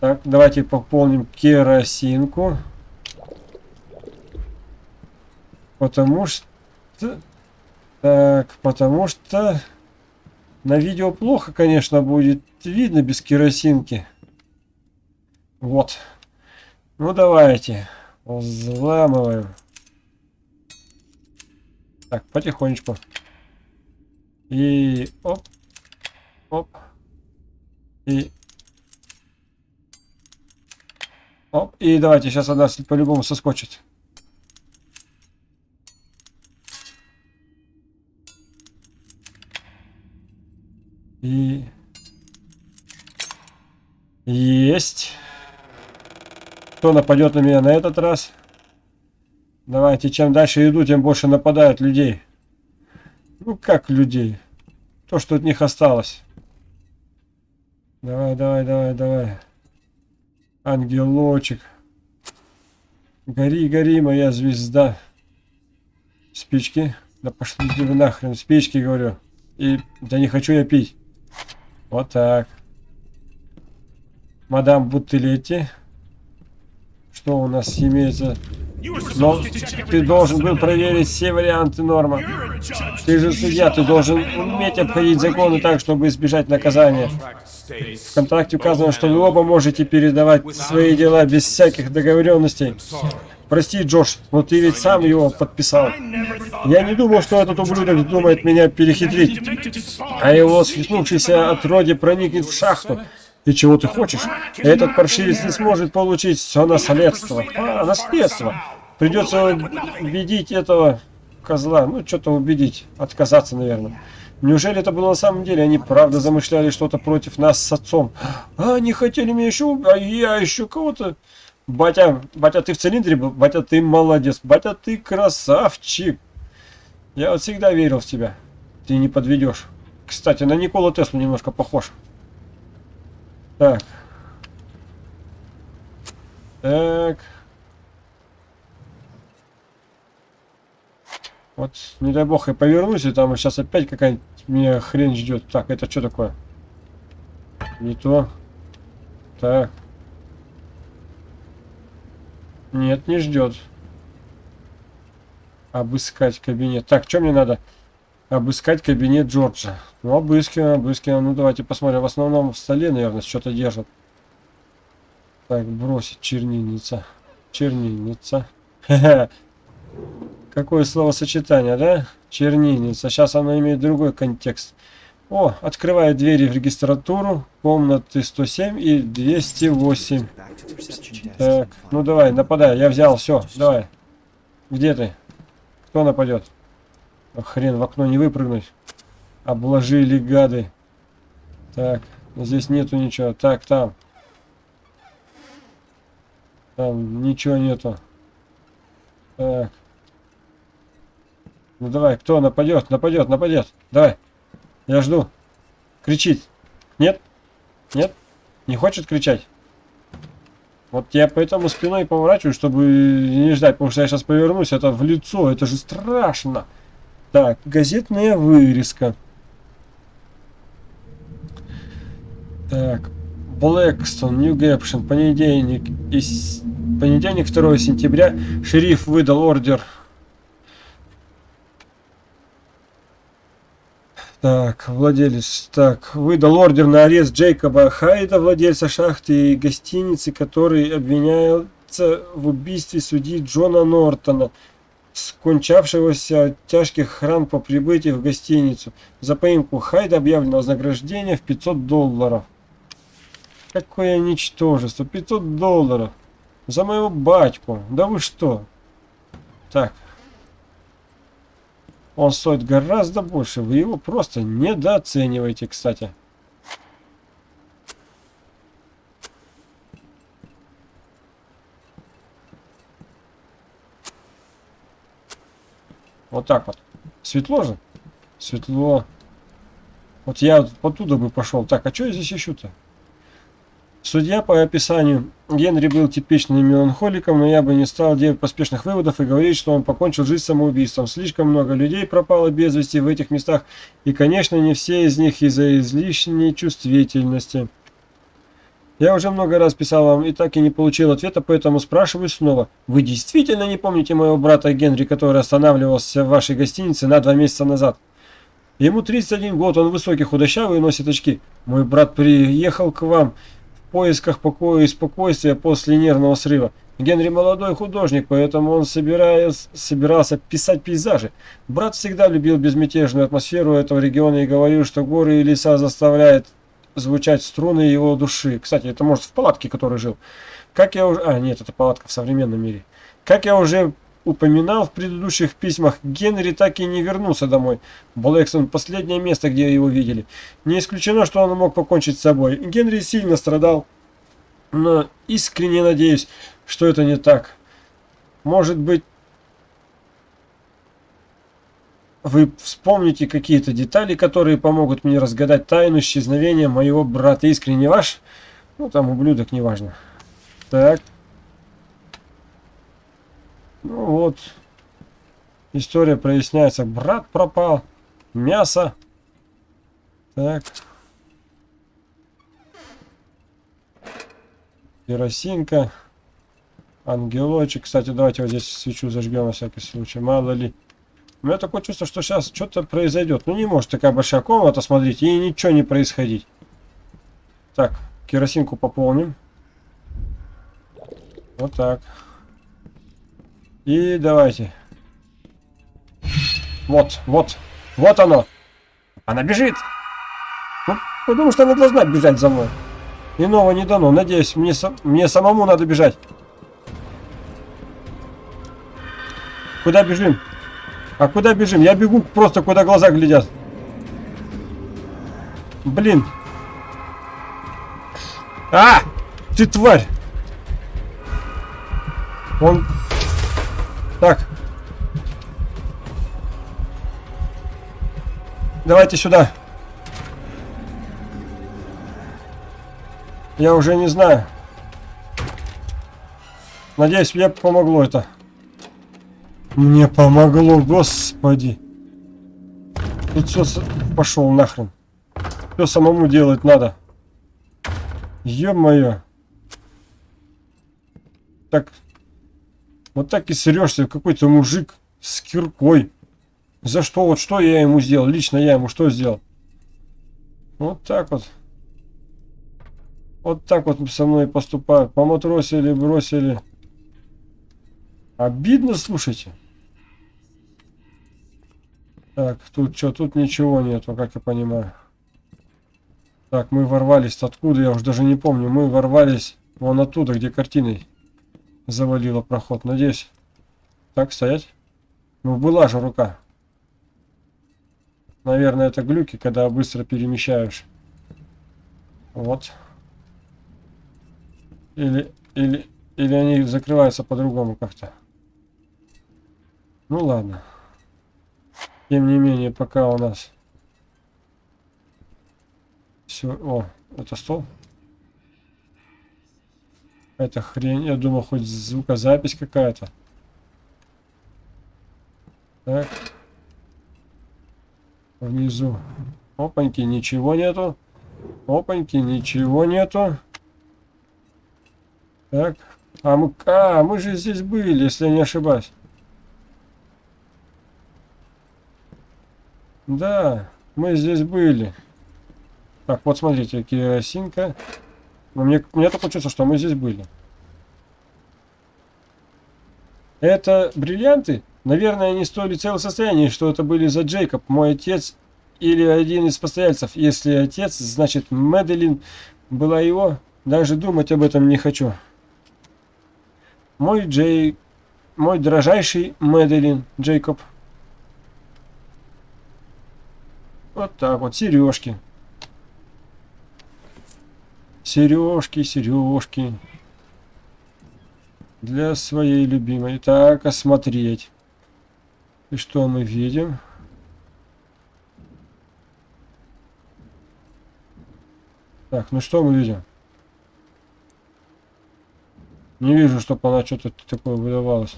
Так, давайте пополним керосинку. Потому что... Так, потому что... На видео плохо, конечно, будет видно без керосинки. Вот. Ну, давайте. Взламываем. Так, потихонечку. И оп, оп, и оп, и давайте сейчас она по-любому соскочит. И есть. Кто нападет на меня на этот раз? Давайте, чем дальше иду, тем больше нападают людей. Ну, как людей? То, что от них осталось. Давай, давай, давай, давай. Ангелочек. Гори, гори, моя звезда. Спички. Да пошли вы нахрен. Спички, говорю. И да не хочу я пить. Вот так. Мадам Бутылетти. Что у нас имеется? Но ты должен был проверить все варианты норма. Ты же судья, ты должен уметь обходить законы так, чтобы избежать наказания. В контракте указано, что вы оба можете передавать свои дела без всяких договоренностей. Прости, Джош, но ты ведь сам его подписал. Я не думал, что этот ублюдок думает меня перехитрить, а его свихнувшийся отродье проникнет в шахту. И чего ты хочешь? Этот паршивец не сможет получить все наследство. А, наследство. Придется убедить этого козла. Ну, что-то убедить. Отказаться, наверное. Неужели это было на самом деле? Они правда замышляли что-то против нас с отцом. А, они хотели меня еще... А я еще кого-то... Батя, батя, ты в цилиндре был? Батя, ты молодец. Батя, ты красавчик. Я вот всегда верил в тебя. Ты не подведешь. Кстати, на Николу Теслу немножко похож. Так. Так. Вот, не дай бог, я повернусь, и там сейчас опять какая-нибудь меня хрень ждет. Так, это что такое? Не то. Так. Нет, не ждет. Обыскать кабинет. Так, что мне надо? Обыскать кабинет Джорджа. Ну, обыскиваем, обыскиваем. Ну, давайте посмотрим. В основном в столе, наверное, что-то держат. Так, бросить чернильница. Чернильница. Какое словосочетание, да? Чернильница. Сейчас оно имеет другой контекст. О, открывает двери в регистратуру. Комнаты 107 и 208. Так, ну давай, нападай. Я взял, все, давай. Где ты? Кто нападет? Хрен, в окно не выпрыгнуть. Обложили гады. Так, здесь нету ничего. Так, там. Там ничего нету. Так. Ну давай, кто нападет? Нападет, нападет. Давай. Я жду. Кричит. Нет? Нет? Не хочет кричать? Вот я поэтому спиной поворачиваю, чтобы не ждать, потому что я сейчас повернусь, это в лицо, это же страшно. Так, газетная вырезка. Так, Блэкстон, Нью Гэпшн, понедельник, из... понедельник 2 сентября, шериф выдал ордер. Так, владелец, так, выдал ордер на арест Джейкоба Хайда, владельца шахты и гостиницы, который обвиняется в убийстве судьи Джона Нортона, скончавшегося от тяжких ран по прибытии в гостиницу. За поимку Хайда объявлено вознаграждение в 500 долларов. Какое ничтожество. 500 долларов. За моего батьку. Да вы что? Так. Он стоит гораздо больше. Вы его просто недооцениваете, кстати. Вот так вот. Светло же? Светло. Вот я вот оттуда бы пошел. Так, а что я здесь ищу-то? Судья по описанию Генри был типичным меланхоликом, но я бы не стал делать поспешных выводов и говорить, что он покончил жизнь самоубийством. Слишком много людей пропало без вести в этих местах, и, конечно, не все из них из-за излишней чувствительности. Я уже много раз писал вам и так и не получил ответа, поэтому спрашиваю снова. Вы действительно не помните моего брата Генри, который останавливался в вашей гостинице на два месяца назад? Ему 31 год, он высокий, худощавый и носит очки. Мой брат приехал к вам поисках покоя и спокойствия после нервного срыва. Генри молодой художник, поэтому он собираясь, собирался писать пейзажи. Брат всегда любил безмятежную атмосферу этого региона и говорил, что горы и леса заставляют звучать струны его души. Кстати, это может в палатке, который жил. Как я уже... А, нет, это палатка в современном мире. Как я уже упоминал в предыдущих письмах, Генри так и не вернулся домой. Блэксон – последнее место, где его видели. Не исключено, что он мог покончить с собой. Генри сильно страдал, но искренне надеюсь, что это не так. Может быть, вы вспомните какие-то детали, которые помогут мне разгадать тайну исчезновения моего брата. Искренне ваш? Ну, там ублюдок, неважно. Так. Ну вот. История проясняется. Брат пропал. Мясо. Так. Керосинка. Ангелочек. Кстати, давайте вот здесь свечу зажгем на всякий случай. Мало ли. У меня такое чувство, что сейчас что-то произойдет. Ну не может такая большая комната, смотрите, и ничего не происходить. Так, керосинку пополним. Вот так. И давайте. Вот, вот, вот оно. Она бежит. Ну, потому что она должна бежать за мной. Иного не дано. Надеюсь, мне, мне самому надо бежать. Куда бежим? А куда бежим? Я бегу просто куда глаза глядят. Блин. А! Ты тварь! Он... Так. Давайте сюда. Я уже не знаю. Надеюсь, мне помогло это. Мне помогло, господи. Тут все пошел нахрен. Все самому делать надо. Ё-моё. так... Вот так и срешься, какой-то мужик с киркой. За что? Вот что я ему сделал? Лично я ему что сделал? Вот так вот. Вот так вот со мной поступают. Поматросили, бросили. Обидно, слушайте. Так, тут что? Тут ничего нету, как я понимаю. Так, мы ворвались откуда, я уже даже не помню. Мы ворвались вон оттуда, где картиной завалило проход. Надеюсь. Так, стоять. Ну, была же рука. Наверное, это глюки, когда быстро перемещаешь. Вот. Или, или, или они закрываются по-другому как-то. Ну ладно. Тем не менее, пока у нас все... О, это стол? Это хрень. Я думал, хоть звукозапись какая-то. Так. Внизу. Опаньки, ничего нету. Опаньки, ничего нету. Так. А мы, а, мы же здесь были, если я не ошибаюсь. Да, мы здесь были. Так, вот смотрите, керосинка. Но мне, мне только чувство, что мы здесь были. Это бриллианты? Наверное, они стоили целое состояние, что это были за Джейкоб, мой отец или один из постояльцев. Если отец, значит Мэдалин была его. Даже думать об этом не хочу. Мой Джей... Мой дрожайший Мэдалин Джейкоб. Вот так вот, сережки. Сережки, сережки. Для своей любимой. Так, осмотреть. И что мы видим? Так, ну что мы видим? Не вижу, чтобы она что-то такое выдавалось.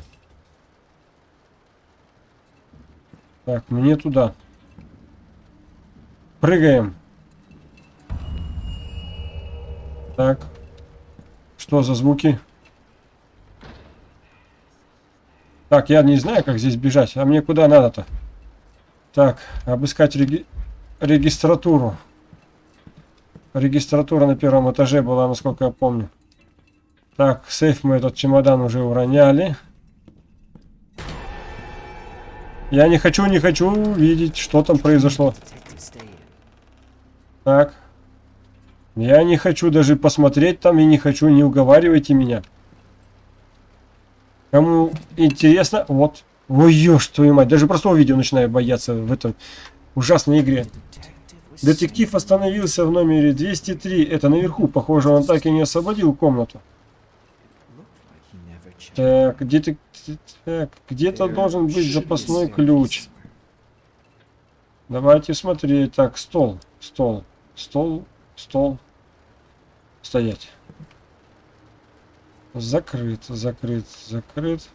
Так, мне туда. Прыгаем. Так. Что за звуки? Так, я не знаю, как здесь бежать. А мне куда надо-то? Так, обыскать реги... регистратуру. Регистратура на первом этаже была, насколько я помню. Так, сейф мы этот чемодан уже уроняли. Я не хочу, не хочу видеть, что там произошло. Так. Я не хочу даже посмотреть там и не хочу, не уговаривайте меня. Кому интересно, вот. Ой, ешь твою мать, даже простого видео начинаю бояться в этом ужасной игре. Детектив остановился в номере 203. Это наверху. Похоже, он так и не освободил комнату. Так, где-то где должен быть запасной ключ. Давайте смотреть. Так, стол, стол, стол, стол. Стоять. Закрыт, закрыт, закрыт.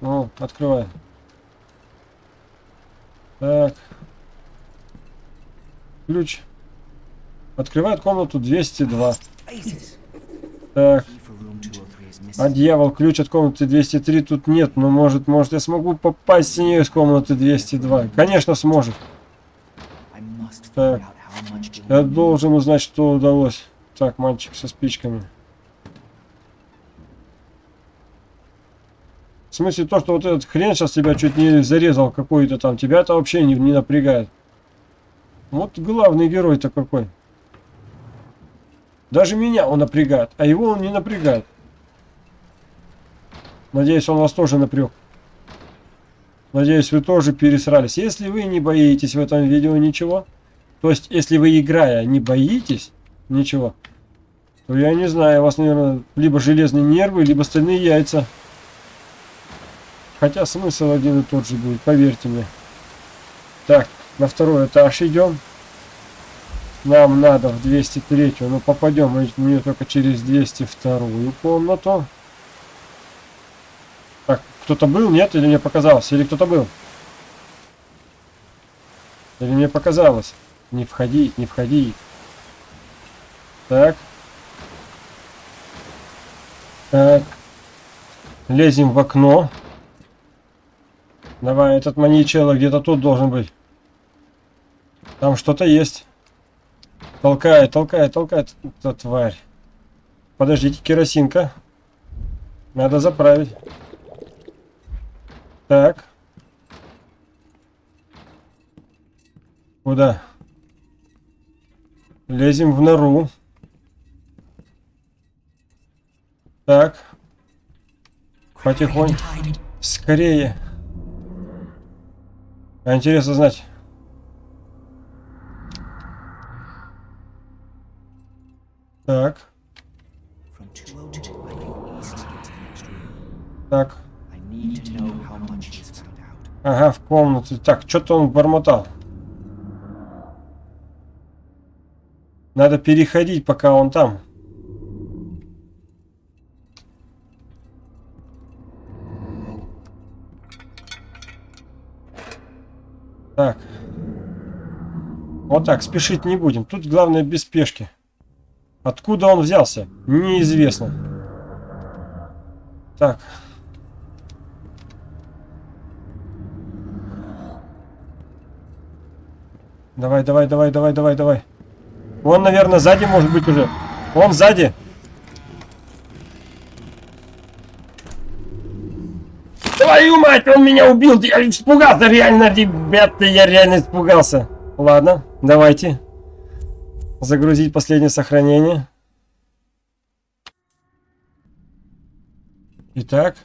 Ну, открывай. Так. Ключ. Открывает комнату 202. Так. А дьявол, ключ от комнаты 203 тут нет. Но может, может я смогу попасть с нее из комнаты 202. Конечно, сможет. Так. Я должен узнать, что удалось. Так, мальчик со спичками. В смысле, то, что вот этот хрен сейчас тебя чуть не зарезал какой-то там, тебя это вообще не, не напрягает. Вот главный герой-то какой. Даже меня он напрягает, а его он не напрягает. Надеюсь, он вас тоже напряг. Надеюсь, вы тоже пересрались. Если вы не боитесь в этом видео ничего, то есть, если вы играя не боитесь ничего, то я не знаю, у вас, наверное, либо железные нервы, либо стальные яйца. Хотя смысл один и тот же будет, поверьте мне. Так, на второй этаж идем. Нам надо в 203, ну попадем мне только через 202 комнату. Так, кто-то был, нет, или мне показалось? Или кто-то был? Или мне показалось? Не входи, не входи. Так. Так. Лезем в окно. Давай, этот маньячелло где-то тут должен быть. Там что-то есть. Толкает, толкает, толкает. эта тварь. Подождите, керосинка. Надо заправить. Так. Куда? Лезем в нору. Так. Потихоньку. Скорее. А интересно знать. Так. Так. Ага, в комнате. Так, что-то он бормотал. Надо переходить, пока он там. Так. Вот так, спешить не будем. Тут главное без спешки. Откуда он взялся? Неизвестно. Так. Давай, давай, давай, давай, давай, давай. Он, наверное, сзади может быть уже. Он сзади. Твою мать, он меня убил! Я испугался реально, ребята, я реально испугался. Ладно, давайте. Загрузить последнее сохранение. Итак.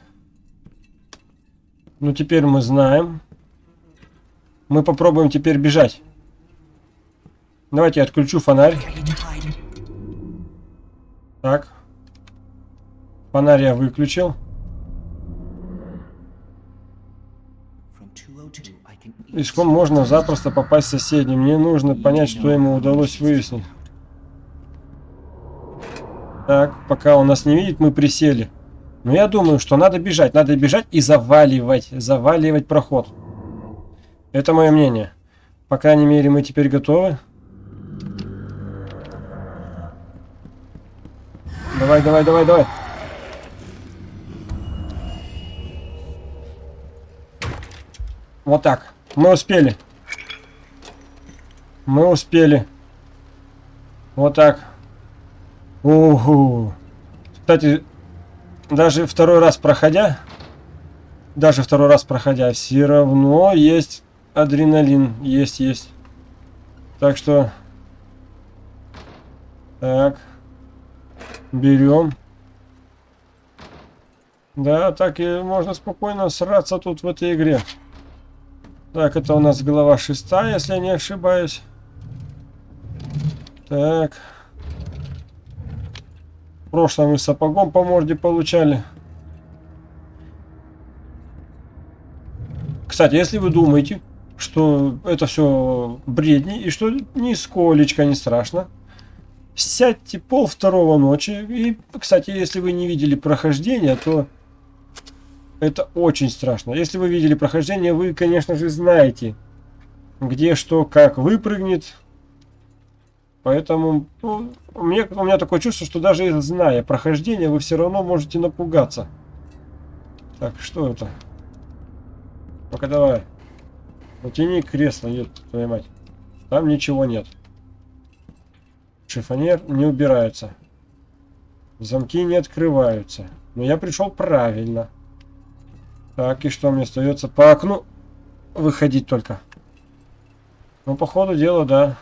Ну, теперь мы знаем. Мы попробуем теперь бежать. Давайте я отключу фонарь. Так. Фонарь я выключил. Иском можно запросто попасть в соседним. Мне нужно понять, что ему удалось выяснить. Так, пока он нас не видит, мы присели. Но я думаю, что надо бежать. Надо бежать и заваливать. Заваливать проход. Это мое мнение. По крайней мере, мы теперь готовы. Давай, давай, давай, давай. Вот так. Мы успели. Мы успели. Вот так. Угу. Кстати, даже второй раз проходя, даже второй раз проходя, все равно есть адреналин. Есть, есть. Так что... Так. Берем. Да, так и можно спокойно сраться тут в этой игре. Так, это у нас глава шестая, если я не ошибаюсь. Так. В прошлом мы сапогом по морде получали. Кстати, если вы думаете, что это все бредни и что нисколечко не страшно, сядьте пол второго ночи. И, кстати, если вы не видели прохождения, то это очень страшно. Если вы видели прохождение, вы, конечно же, знаете, где что, как выпрыгнет. Поэтому ну, у, меня, у меня такое чувство, что даже зная прохождение, вы все равно можете напугаться. Так, что это? Ну-ка давай. Утяни кресло, нет, твою мать. Там ничего нет. Шифонер не убирается. Замки не открываются. Но я пришел правильно. Так, и что мне остается? По окну выходить только. Ну, по ходу дела, да.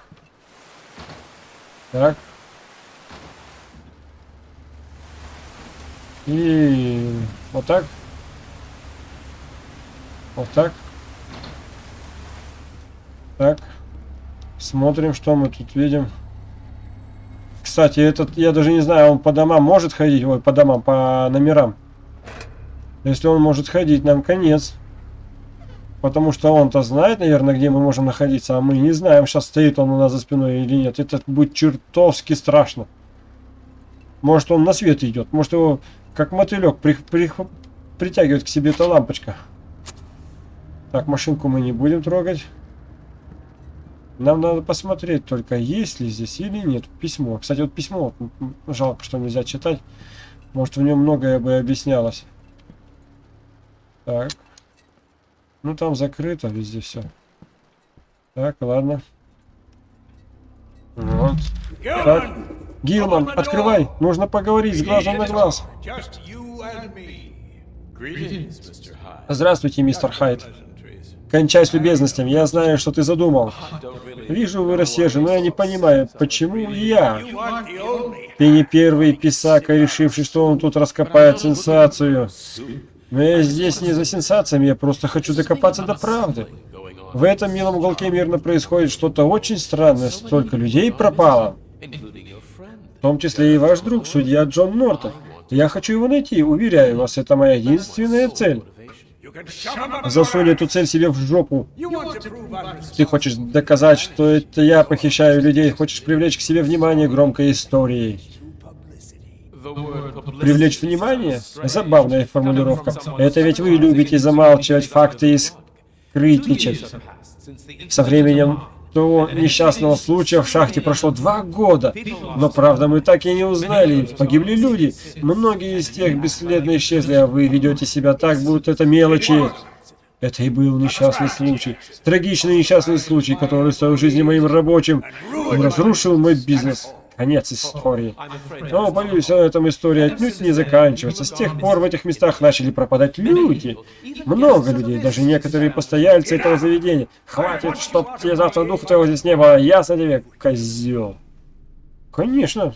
Так. И вот так. Вот так. Так. Смотрим, что мы тут видим. Кстати, этот, я даже не знаю, он по домам может ходить? Ой, по домам, по номерам. Если он может ходить, нам конец. Потому что он-то знает, наверное, где мы можем находиться, а мы не знаем, сейчас стоит он у нас за спиной или нет. Это будет чертовски страшно. Может он на свет идет, может его как мотылек при, при, притягивает к себе эта лампочка. Так, машинку мы не будем трогать. Нам надо посмотреть только, есть ли здесь или нет письмо. Кстати, вот письмо, жалко, что нельзя читать. Может, в нем многое бы объяснялось. Так. Ну, там закрыто везде все. Так, ладно. Вот. Так. Гилман, открывай! Нужно поговорить с глазом на глаз. Здравствуйте, мистер Хайд. Кончай с любезностями, я знаю, что ты задумал. Вижу, вы рассержены, но я не понимаю, почему я? Ты не первый писака, решивший, что он тут раскопает сенсацию. Но я здесь не за сенсациями, я просто хочу докопаться до правды. В этом милом уголке мирно происходит что-то очень странное, столько людей пропало. В том числе и ваш друг, судья Джон Нортон. Я хочу его найти, уверяю вас, это моя единственная цель. Засунь эту цель себе в жопу. Ты хочешь доказать, что это я похищаю людей, хочешь привлечь к себе внимание громкой историей. Привлечь внимание? Забавная формулировка. Это ведь вы любите замалчивать факты и скрытничать. Со временем того несчастного случая в шахте прошло два года. Но правда мы так и не узнали. Погибли люди. Многие из тех бесследно исчезли, а вы ведете себя так, будто это мелочи. Это и был несчастный случай. Трагичный несчастный случай, который стоил жизни моим рабочим и разрушил мой бизнес. Конец истории. Но, боюсь, на этом история отнюдь не заканчивается. С тех пор в этих местах начали пропадать люди. Много людей, даже некоторые постояльцы этого заведения. Хватит, чтоб тебе завтра духа твоего здесь не было. Ясно тебе, козел. Конечно.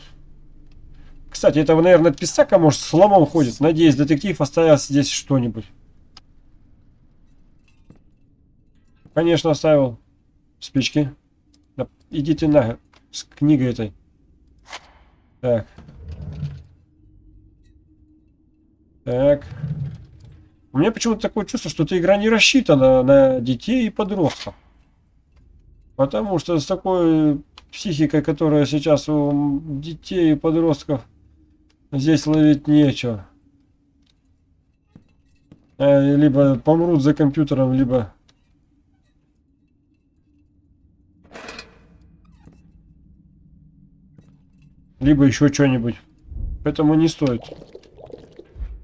Кстати, этого, наверное, писака, может, с ломом ходит. Надеюсь, детектив оставил здесь что-нибудь. Конечно, оставил спички. Да, идите на с книгой этой. Так. Так. У меня почему-то такое чувство, что эта игра не рассчитана на детей и подростков. Потому что с такой психикой, которая сейчас у детей и подростков, здесь ловить нечего. Э, либо помрут за компьютером, либо либо еще что-нибудь. Поэтому не стоит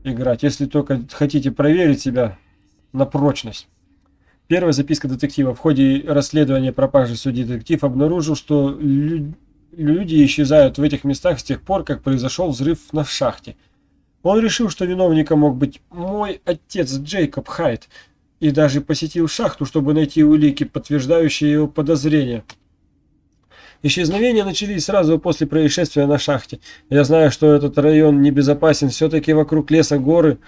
играть, если только хотите проверить себя на прочность. Первая записка детектива. В ходе расследования пропажи судьи детектив обнаружил, что лю люди исчезают в этих местах с тех пор, как произошел взрыв на шахте. Он решил, что виновником мог быть мой отец Джейкоб Хайт, и даже посетил шахту, чтобы найти улики, подтверждающие его подозрения. Исчезновения начались сразу после происшествия на шахте. Я знаю, что этот район небезопасен, все-таки вокруг леса горы,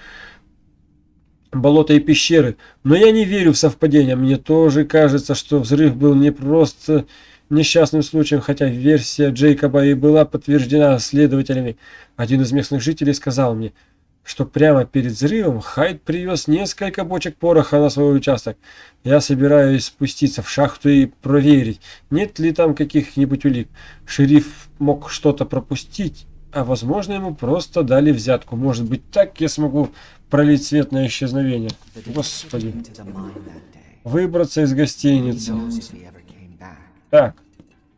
болота и пещеры. Но я не верю в совпадения. Мне тоже кажется, что взрыв был не просто несчастным случаем, хотя версия Джейкоба и была подтверждена следователями. Один из местных жителей сказал мне – что прямо перед взрывом Хайд привез несколько бочек пороха на свой участок. Я собираюсь спуститься в шахту и проверить, нет ли там каких-нибудь улик. Шериф мог что-то пропустить, а возможно ему просто дали взятку. Может быть так я смогу пролить свет на исчезновение. Господи. Выбраться из гостиницы. Так.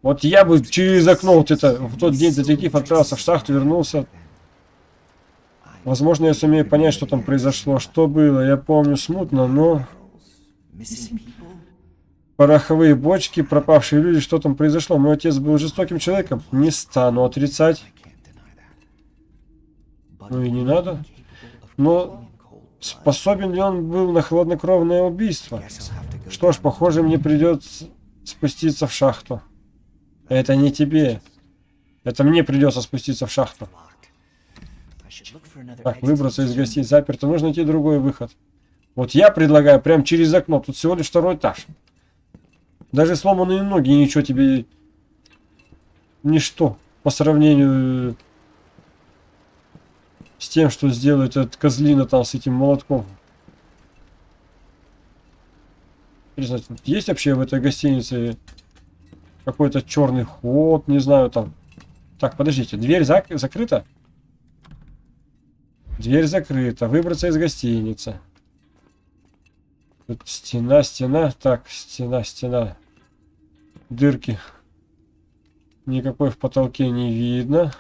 Вот я бы через окно вот это, в тот день детектив отправился в шахту, вернулся, Возможно, я сумею понять, что там произошло, что было. Я помню смутно, но... Пороховые бочки, пропавшие люди, что там произошло. Мой отец был жестоким человеком. Не стану отрицать. Ну и не надо. Но способен ли он был на хладнокровное убийство? Что ж, похоже, мне придется спуститься в шахту. Это не тебе. Это мне придется спуститься в шахту. Так, выбраться из гостей заперто. Нужно найти другой выход. Вот я предлагаю прям через окно. Тут всего лишь второй этаж. Даже сломанные ноги ничего тебе... Ничто. По сравнению с тем, что сделает этот козлина там с этим молотком. Интересно, есть вообще в этой гостинице какой-то черный ход, не знаю там. Так, подождите, дверь зак закрыта? Дверь закрыта. Выбраться из гостиницы. Тут стена, стена. Так, стена, стена. Дырки. Никакой в потолке не видно.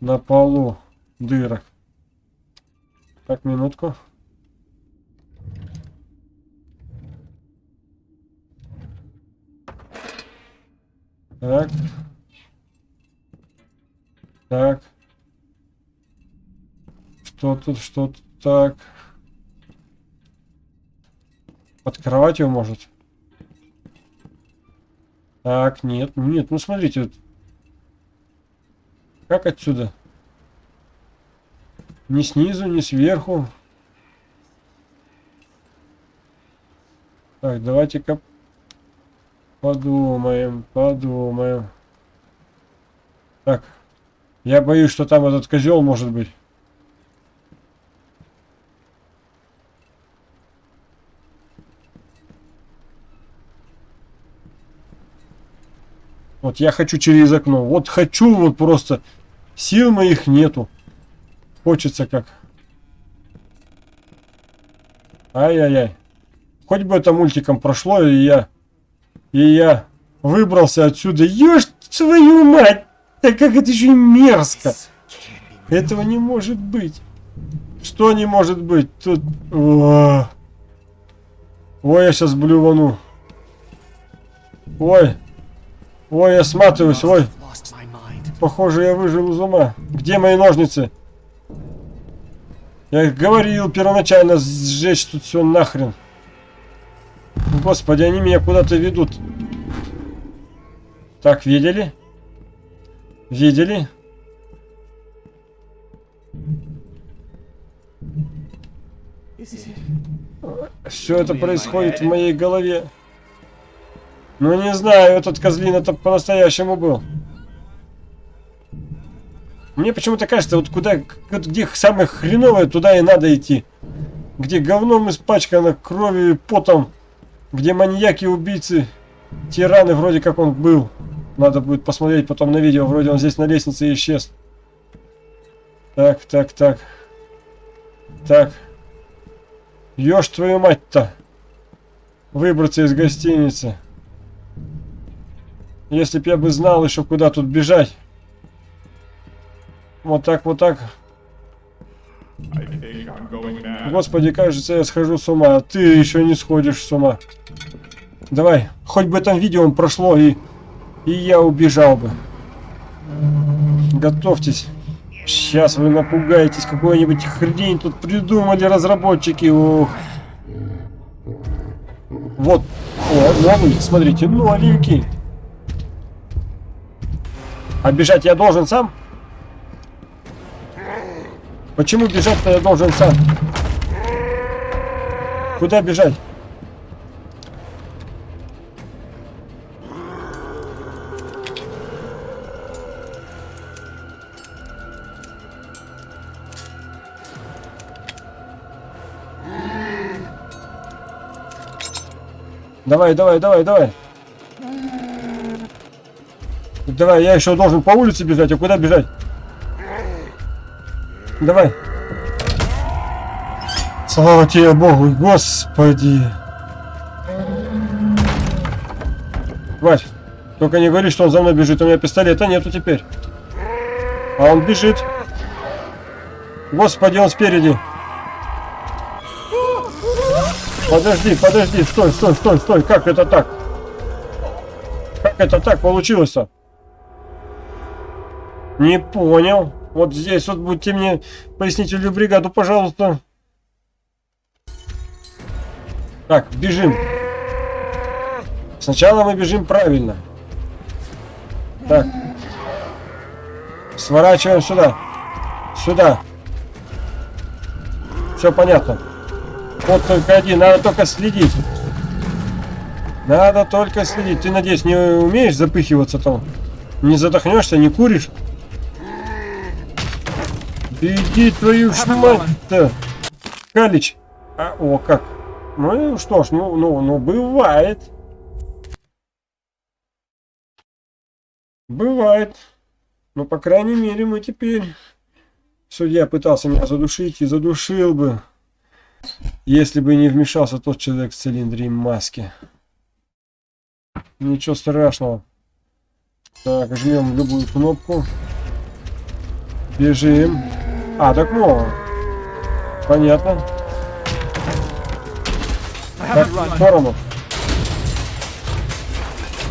На полу дырок. Так, минутку. Так. Так. Что тут, что тут? Так. Под кроватью может? Так, нет, нет, ну смотрите. Вот. Как отсюда? Ни снизу, ни сверху. Так, давайте-ка подумаем, подумаем. Так, я боюсь, что там этот козел может быть. Вот я хочу через окно. Вот хочу вот просто. Сил моих нету. Хочется как. Ай-яй-яй. Хоть бы это мультиком прошло, и я... И я выбрался отсюда. Ешь твою мать! Так как это еще мерзко. Этого не может быть. Что не может быть? Тут... Ой, я сейчас блювану. Ой. Ой, я сматываюсь, ой. Похоже, я выжил из ума. Где мои ножницы? Я говорил первоначально сжечь тут все нахрен. Господи, они меня куда-то ведут. Так, видели? Видели? Все это происходит в моей голове. Ну не знаю, этот козлин это по-настоящему был. Мне почему-то кажется, вот куда, где самое хреновое, туда и надо идти. Где говном испачкано, кровью и потом. Где маньяки, убийцы, тираны вроде как он был. Надо будет посмотреть потом на видео, вроде он здесь на лестнице исчез. Так, так, так. Так. Ёж твою мать-то. Выбраться из гостиницы. Если б я бы знал еще куда тут бежать. Вот так, вот так. Господи, кажется, я схожу с ума. А ты еще не сходишь с ума. Давай, хоть бы там видео прошло и, и я убежал бы. Готовьтесь. Сейчас вы напугаетесь, какой-нибудь хрень тут придумали разработчики. Ох. Вот. О, новый, смотрите, новенький. А я должен сам? Почему бежать-то я должен сам? Куда бежать? Давай, давай, давай, давай. Давай, я еще должен по улице бежать, а куда бежать? Давай. Слава тебе Богу, Господи. Вась, только не говори, что он за мной бежит, у меня пистолета нету теперь. А он бежит. Господи, он спереди. Подожди, подожди, стой, стой, стой, стой, как это так? Как это так получилось-то? Не понял. Вот здесь вот будьте мне пояснительную бригаду, пожалуйста. Так, бежим. Сначала мы бежим правильно. Так. Сворачиваем сюда. Сюда. Все понятно. Вот только один, надо только следить. Надо только следить. Ты, надеюсь, не умеешь запыхиваться там? Не задохнешься, не куришь? Иди твою ж мать-то! Калич! А, о, как! Ну что ж, ну, ну, ну, бывает. Бывает. Но, по крайней мере, мы теперь... Судья пытался меня задушить и задушил бы, если бы не вмешался тот человек в цилиндре и маске. Ничего страшного. Так, жмем любую кнопку. Бежим. А, так ну. Понятно. Так, в сторону.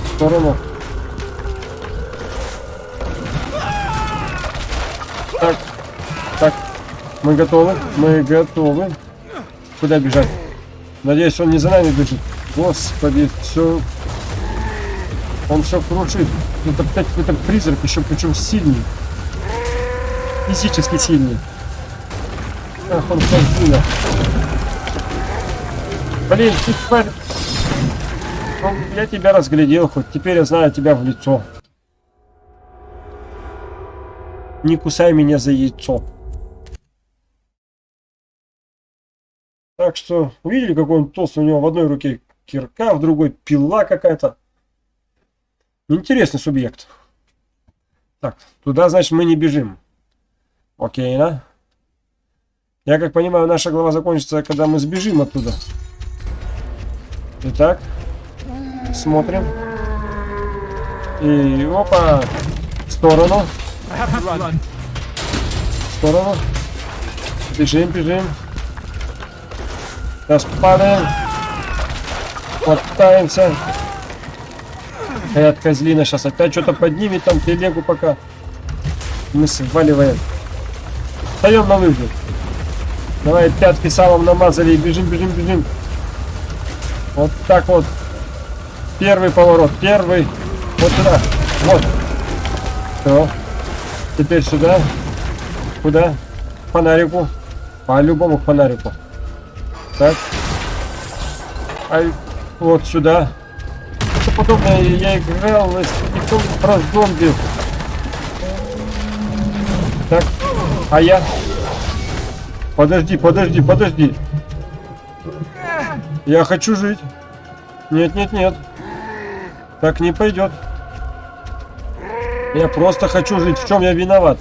В сторону. Так, так, мы готовы, мы готовы. Куда бежать? Надеюсь, он не за нами бежит. Господи, все... Он все крушит. Это опять какой-то призрак, еще причем сильный. Физически сильный. Ах, он сильно. Блин, ты тварь. Ну, я тебя разглядел хоть. Теперь я знаю тебя в лицо. Не кусай меня за яйцо. Так что, увидели, какой он толстый? У него в одной руке кирка, в другой пила какая-то. Интересный субъект. Так, туда, значит, мы не бежим. Окей, да? Я как понимаю, наша глава закончится, когда мы сбежим оттуда. Итак, смотрим. И опа, в сторону, в сторону. Бежим, бежим. Сейчас падаем. Хватаемся. Эта козлина сейчас опять что-то поднимет там телегу пока. Мы сваливаем. Встаем на выход. Давай пятки салом намазали и бежим, бежим, бежим. Вот так вот. Первый поворот, первый. Вот сюда. Вот. Все. Теперь сюда. Куда? К фонарику. По-любому к фонарику. Так. Ай, вот сюда. Что подобное я играл в никто про зомби. А я? Подожди, подожди, подожди. Я хочу жить. Нет, нет, нет. Так не пойдет. Я просто хочу жить. В чем я виноват?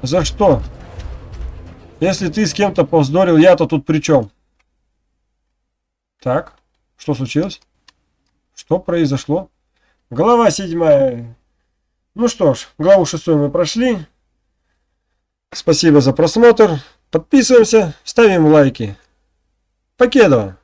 За что? Если ты с кем-то повздорил, я-то тут при чем? Так, что случилось? Что произошло? Глава седьмая. Ну что ж, главу шестую мы прошли. Спасибо за просмотр. Подписываемся, ставим лайки. Покедова!